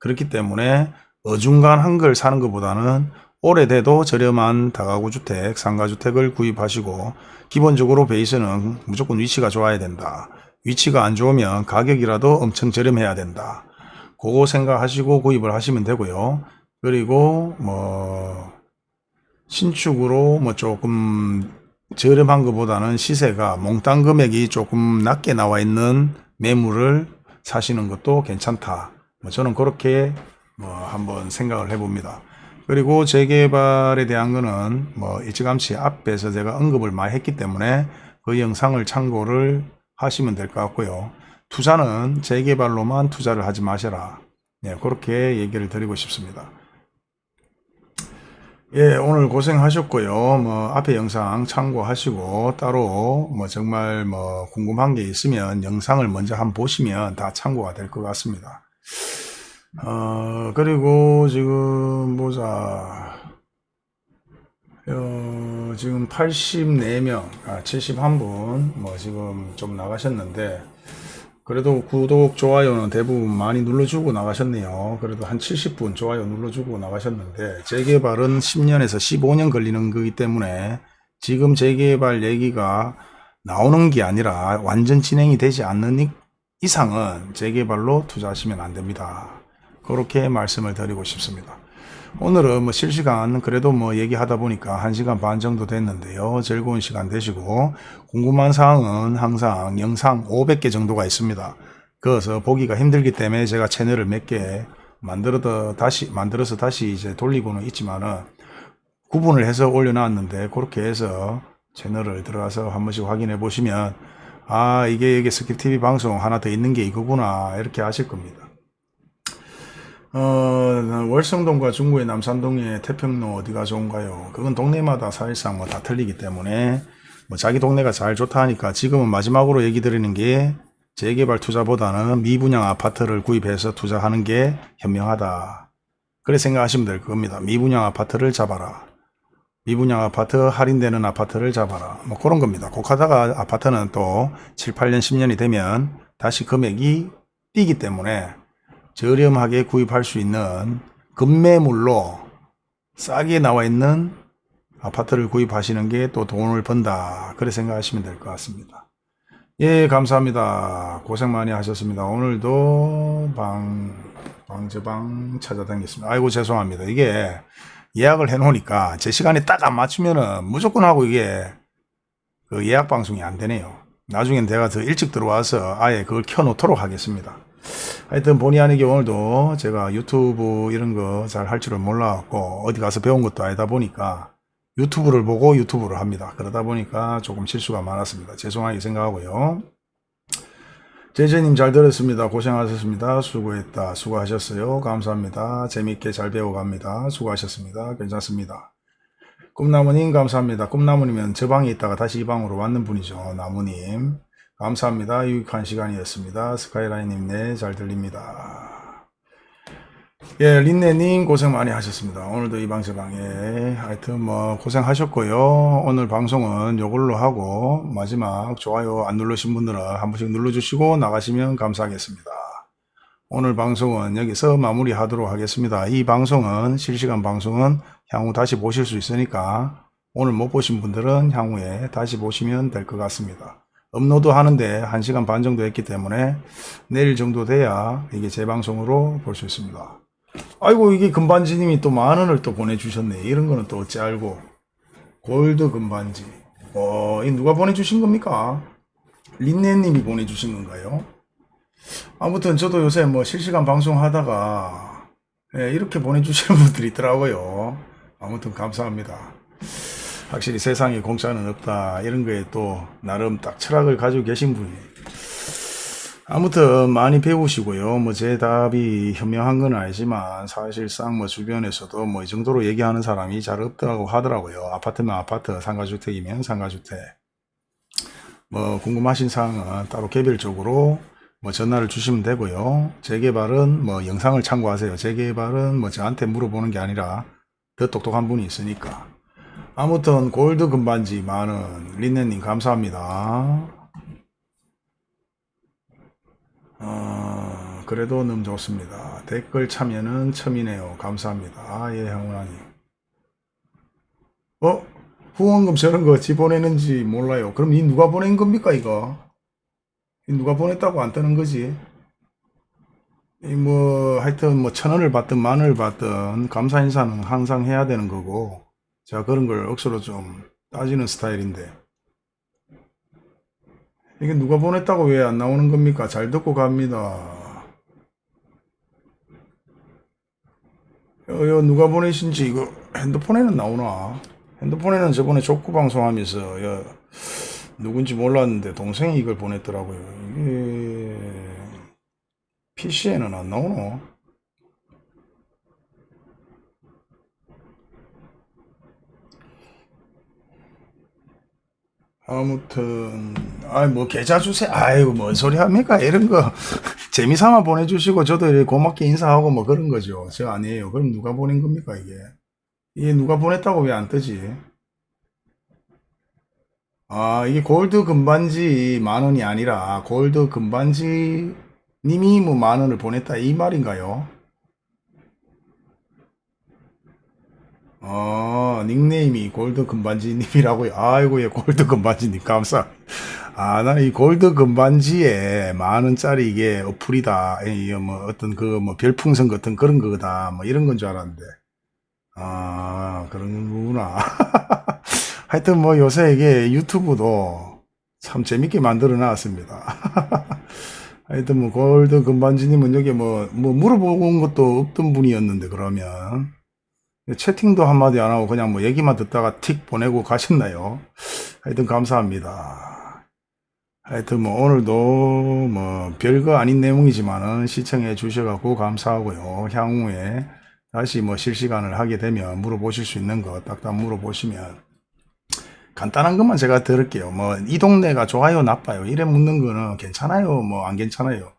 그렇기 때문에 어중간한 걸 사는 것보다는 오래돼도 저렴한 다가구 주택, 상가 주택을 구입하시고 기본적으로 베이스는 무조건 위치가 좋아야 된다. 위치가 안 좋으면 가격이라도 엄청 저렴해야 된다. 그거 생각하시고 구입을 하시면 되고요. 그리고 뭐 신축으로 뭐 조금 저렴한 것보다는 시세가 몽땅 금액이 조금 낮게 나와 있는 매물을 사시는 것도 괜찮다. 뭐 저는 그렇게 뭐 한번 생각을 해봅니다. 그리고 재개발에 대한 거는 뭐 일찌감치 앞에서 제가 언급을 많이 했기 때문에 그 영상을 참고를 하시면 될 것 같고요. 투자는 재개발로만 투자를 하지 마셔라. 네, 그렇게 얘기를 드리고 싶습니다. 예, 오늘 고생하셨고요. 뭐 앞에 영상 참고하시고 따로 뭐 정말 뭐 궁금한 게 있으면 영상을 먼저 한번 보시면 다 참고가 될 것 같습니다. 어, 그리고 지금 보자. 어, 지금 84명, 아, 71분, 뭐 지금 좀 나가셨는데, 그래도 구독, 좋아요는 대부분 많이 눌러주고 나가셨네요. 그래도 한 70분 좋아요 눌러주고 나가셨는데, 재개발은 10년에서 15년 걸리는 거기 때문에, 지금 재개발 얘기가 나오는 게 아니라 완전 진행이 되지 않는 이- 이상은 재개발로 투자하시면 안 됩니다. 그렇게 말씀을 드리고 싶습니다. 오늘은 뭐 실시간 그래도 뭐 얘기하다 보니까 1시간 반 정도 됐는데요. 즐거운 시간 되시고 궁금한 사항은 항상 영상 500개 정도가 있습니다. 그래서 보기가 힘들기 때문에 제가 채널을 몇 개 만들어서 다시 만들어서 다시 이제 돌리고는 있지만은 구분을 해서 올려놨는데 그렇게 해서 채널을 들어가서 한 번씩 확인해 보시면 아 이게 이게 스킵TV 방송 하나 더 있는 게 이거구나 이렇게 아실 겁니다. 어, 월성동과 중구의 남산동의 태평로 어디가 좋은가요? 그건 동네마다 사실상 뭐 다 틀리기 때문에 뭐 자기 동네가 잘 좋다 하니까 지금은 마지막으로 얘기 드리는 게 재개발 투자보다는 미분양 아파트를 구입해서 투자하는 게 현명하다. 그래 생각하시면 될 겁니다. 미분양 아파트를 잡아라. 미분양 아파트 할인되는 아파트를 잡아라. 뭐 그런 겁니다. 곡하다가 아파트는 또 7, 8년, 10년이 되면 다시 금액이 뛰기 때문에 저렴하게 구입할 수 있는 급매물로 싸게 나와 있는 아파트를 구입하시는 게 또 돈을 번다. 그래 생각하시면 될 것 같습니다. 예, 감사합니다. 고생 많이 하셨습니다. 오늘도 방, 방제방 찾아다니겠습니다. 아이고, 죄송합니다. 이게 예약을 해 놓으니까 제 시간에 딱 안 맞추면은 무조건 하고 이게 그 예약 방송이 안 되네요. 나중엔 내가 더 일찍 들어와서 아예 그걸 켜 놓도록 하겠습니다. 하여튼 본의 아니게 오늘도 제가 유튜브 이런 거 잘 할 줄을 몰라갖고 어디 가서 배운 것도 아니다 보니까 유튜브를 보고 유튜브를 합니다. 그러다 보니까 조금 실수가 많았습니다. 죄송하게 생각하고요. 제재님 잘 들었습니다. 고생하셨습니다. 수고했다. 수고하셨어요. 감사합니다. 재밌게 잘 배워갑니다. 수고하셨습니다. 괜찮습니다. 꿈나무님 감사합니다. 꿈나무님은 저 방에 있다가 다시 이 방으로 왔는 분이죠. 나무님. 감사합니다. 유익한 시간이었습니다. 스카이라인님, 네, 잘 들립니다. 예, 린네님 고생 많이 하셨습니다. 오늘도 이 방세방에 하여튼 뭐 고생하셨고요. 오늘 방송은 요걸로 하고 마지막 좋아요 안 누르신 분들은 한 번씩 눌러주시고 나가시면 감사하겠습니다. 오늘 방송은 여기서 마무리하도록 하겠습니다. 이 방송은 실시간 방송은 향후 다시 보실 수 있으니까 오늘 못 보신 분들은 향후에 다시 보시면 될 것 같습니다. 업로드 하는데 1시간 반 정도 했기 때문에 내일 정도 돼야 이게 재방송으로 볼 수 있습니다. 아이고 이게 금반지님이 또 만 원을 또 보내주셨네. 이런 거는 또 어찌 알고 골드 금반지. 어, 이 누가 보내주신 겁니까? 린네님이 보내주신 건가요? 아무튼 저도 요새 뭐 실시간 방송 하다가 예, 이렇게 보내주시는 분들이 있더라고요. 아무튼 감사합니다. 확실히 세상에 공짜는 없다 이런 거에 또 나름 딱 철학을 가지고 계신 분이 아무튼 많이 배우시고요. 뭐 제 답이 현명한 건 아니지만 사실상 뭐 주변에서도 뭐 이 정도로 얘기하는 사람이 잘 없다고 하더라고요. 아파트면 아파트, 상가주택이면 상가주택. 뭐 궁금하신 사항은 따로 개별적으로 뭐 전화를 주시면 되고요. 재개발은 뭐 영상을 참고하세요. 재개발은 뭐 저한테 물어보는 게 아니라 더 똑똑한 분이 있으니까. 아무튼 골드 금반지 많은 린네님 감사합니다. 어, 그래도 너무 좋습니다. 댓글 참여는 처음이네요. 감사합니다. 아, 예, 형원아님. 어? 후원금 저런 거 어찌 보내는지 몰라요. 그럼 이 누가 보낸 겁니까, 이거? 이 누가 보냈다고 안 뜨는 거지? 이 뭐, 하여튼 뭐, 천 원을 받든 만 원을 받든 감사 인사는 항상 해야 되는 거고, 제가 그런 걸 억수로 좀 따지는 스타일인데, 이게 누가 보냈다고 왜 안 나오는 겁니까? 잘 듣고 갑니다. 여, 여 누가 보내신지 이거 핸드폰에는 나오나? 핸드폰에는 저번에 족구 방송하면서 여, 누군지 몰랐는데 동생이 이걸 보냈더라고요. 이게 PC에는 안 나오노? 아무튼 아이 뭐 계좌 주세요 아이고 뭔 소리 합니까? 이런 거. 재미삼아 보내주시고 저도 고맙게 인사하고 뭐 그런 거죠. 저 아니에요. 그럼 누가 보낸 겁니까 이게? 이게 누가 보냈다고 왜 안 뜨지? 아 이게 골드 금반지 만 원이 아니라 골드 금반지 님이 뭐 만 원을 보냈다 이 말인가요 어, 닉네임이 골드 금반지님이라고요. 아이고, 예, 골드 금반지님, 감사. 아, 나는 이 골드 금반지에 만 원짜리 이게 어플이다. 이, 뭐, 어떤 그, 뭐, 별풍선 같은 그런 거다. 뭐, 이런 건 줄 알았는데. 아, 그런 거구나. 하여튼 뭐, 요새 이게 유튜브도 참 재밌게 만들어 놨습니다. 하여튼 뭐, 골드 금반지님은 여기 뭐, 뭐, 물어보는 것도 없던 분이었는데, 그러면. 채팅도 한마디 안 하고 그냥 뭐 얘기만 듣다가 틱 보내고 가셨나요? 하여튼 감사합니다. 하여튼 뭐 오늘도 뭐 별거 아닌 내용이지만은 시청해 주셔갖고 감사하고요. 향후에 다시 뭐 실시간을 하게 되면 물어보실 수 있는 거 딱딱 물어보시면 간단한 것만 제가 들을게요. 뭐 이 동네가 좋아요 나빠요 이래 묻는 거는 괜찮아요 뭐 안 괜찮아요.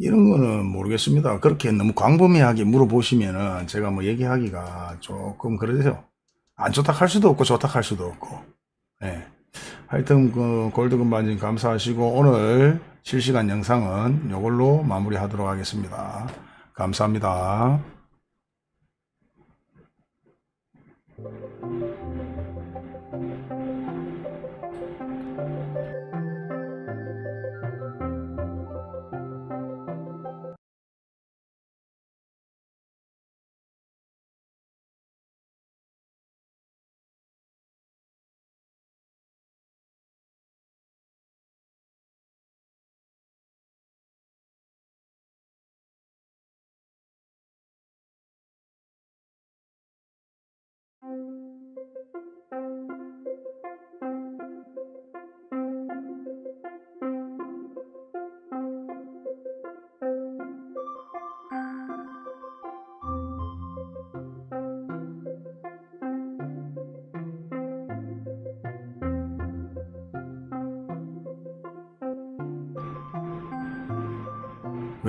이런 거는 모르겠습니다. 그렇게 너무 광범위하게 물어보시면은 제가 뭐 얘기하기가 조금 그러세요. 안 좋다 할 수도 없고 좋다 할 수도 없고. 예. 하여튼 그 골드금 반진 감사하시고 오늘 실시간 영상은 이걸로 마무리하도록 하겠습니다. 감사합니다.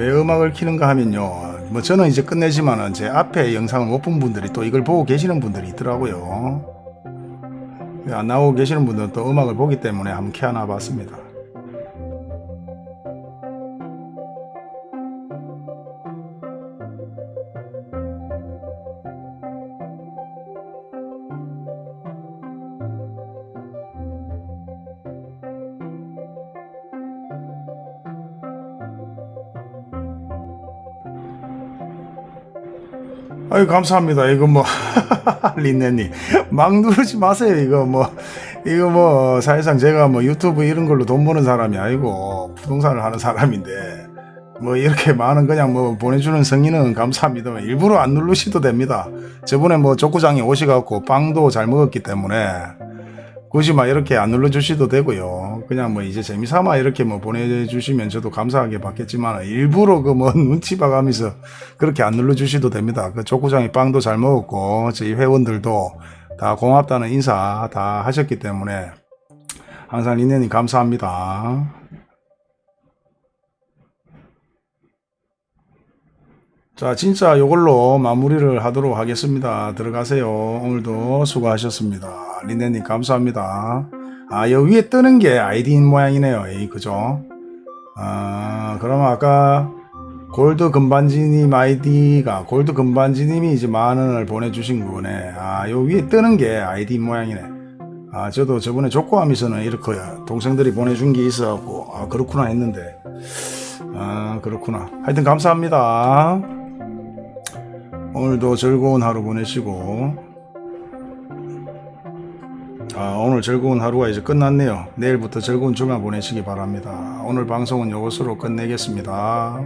왜 음악을 키는가 하면요. 뭐 저는 이제 끝내지만은 제 앞에 영상을 못 본 분들이 또 이걸 보고 계시는 분들이 있더라고요. 안 나오고 계시는 분들은 또 음악을 보기 때문에 한번 켜놔 봤습니다. 아유 감사합니다. 이거 뭐 린네님 막 누르지 마세요. 이거 뭐 이거 뭐 사실상 제가 뭐 유튜브 이런 걸로 돈 버는 사람이 아니고 부동산을 하는 사람인데 뭐 이렇게 많은 그냥 뭐 보내주는 성의는 감사합니다. 일부러 안 누르셔도 됩니다. 저번에 뭐 족구장에 오셔갖고 빵도 잘 먹었기 때문에 굳이 막 이렇게 안 눌러주셔도 되고요. 그냥 뭐 이제 재미삼아 이렇게 뭐 보내주시면 저도 감사하게 받겠지만 일부러 그 뭐 눈치 봐가면서 그렇게 안 눌러주셔도 됩니다. 그 족구장에 빵도 잘 먹었고 저희 회원들도 다 고맙다는 인사 다 하셨기 때문에 항상 리네님 감사합니다. 자, 진짜 요걸로 마무리를 하도록 하겠습니다. 들어가세요. 오늘도 수고하셨습니다. 리네님 감사합니다. 아, 여기 위에 뜨는 게 아이디인 모양이네요. 에이, 그죠? 아, 그럼 아까 골드 금반지님 아이디가 골드 금반지님이 이제 만 원을 보내주신 거네. 아, 요 위에 뜨는 게 아이디인 모양이네. 아, 저도 저번에 족구하면서는 이렇게 동생들이 보내준 게 있어갖고, 아, 그렇구나 했는데. 아, 그렇구나. 하여튼 감사합니다. 오늘도 즐거운 하루 보내시고 아, 오늘 즐거운 하루가 이제 끝났네요. 내일부터 즐거운 주말 보내시기 바랍니다. 오늘 방송은 이것으로 끝내겠습니다.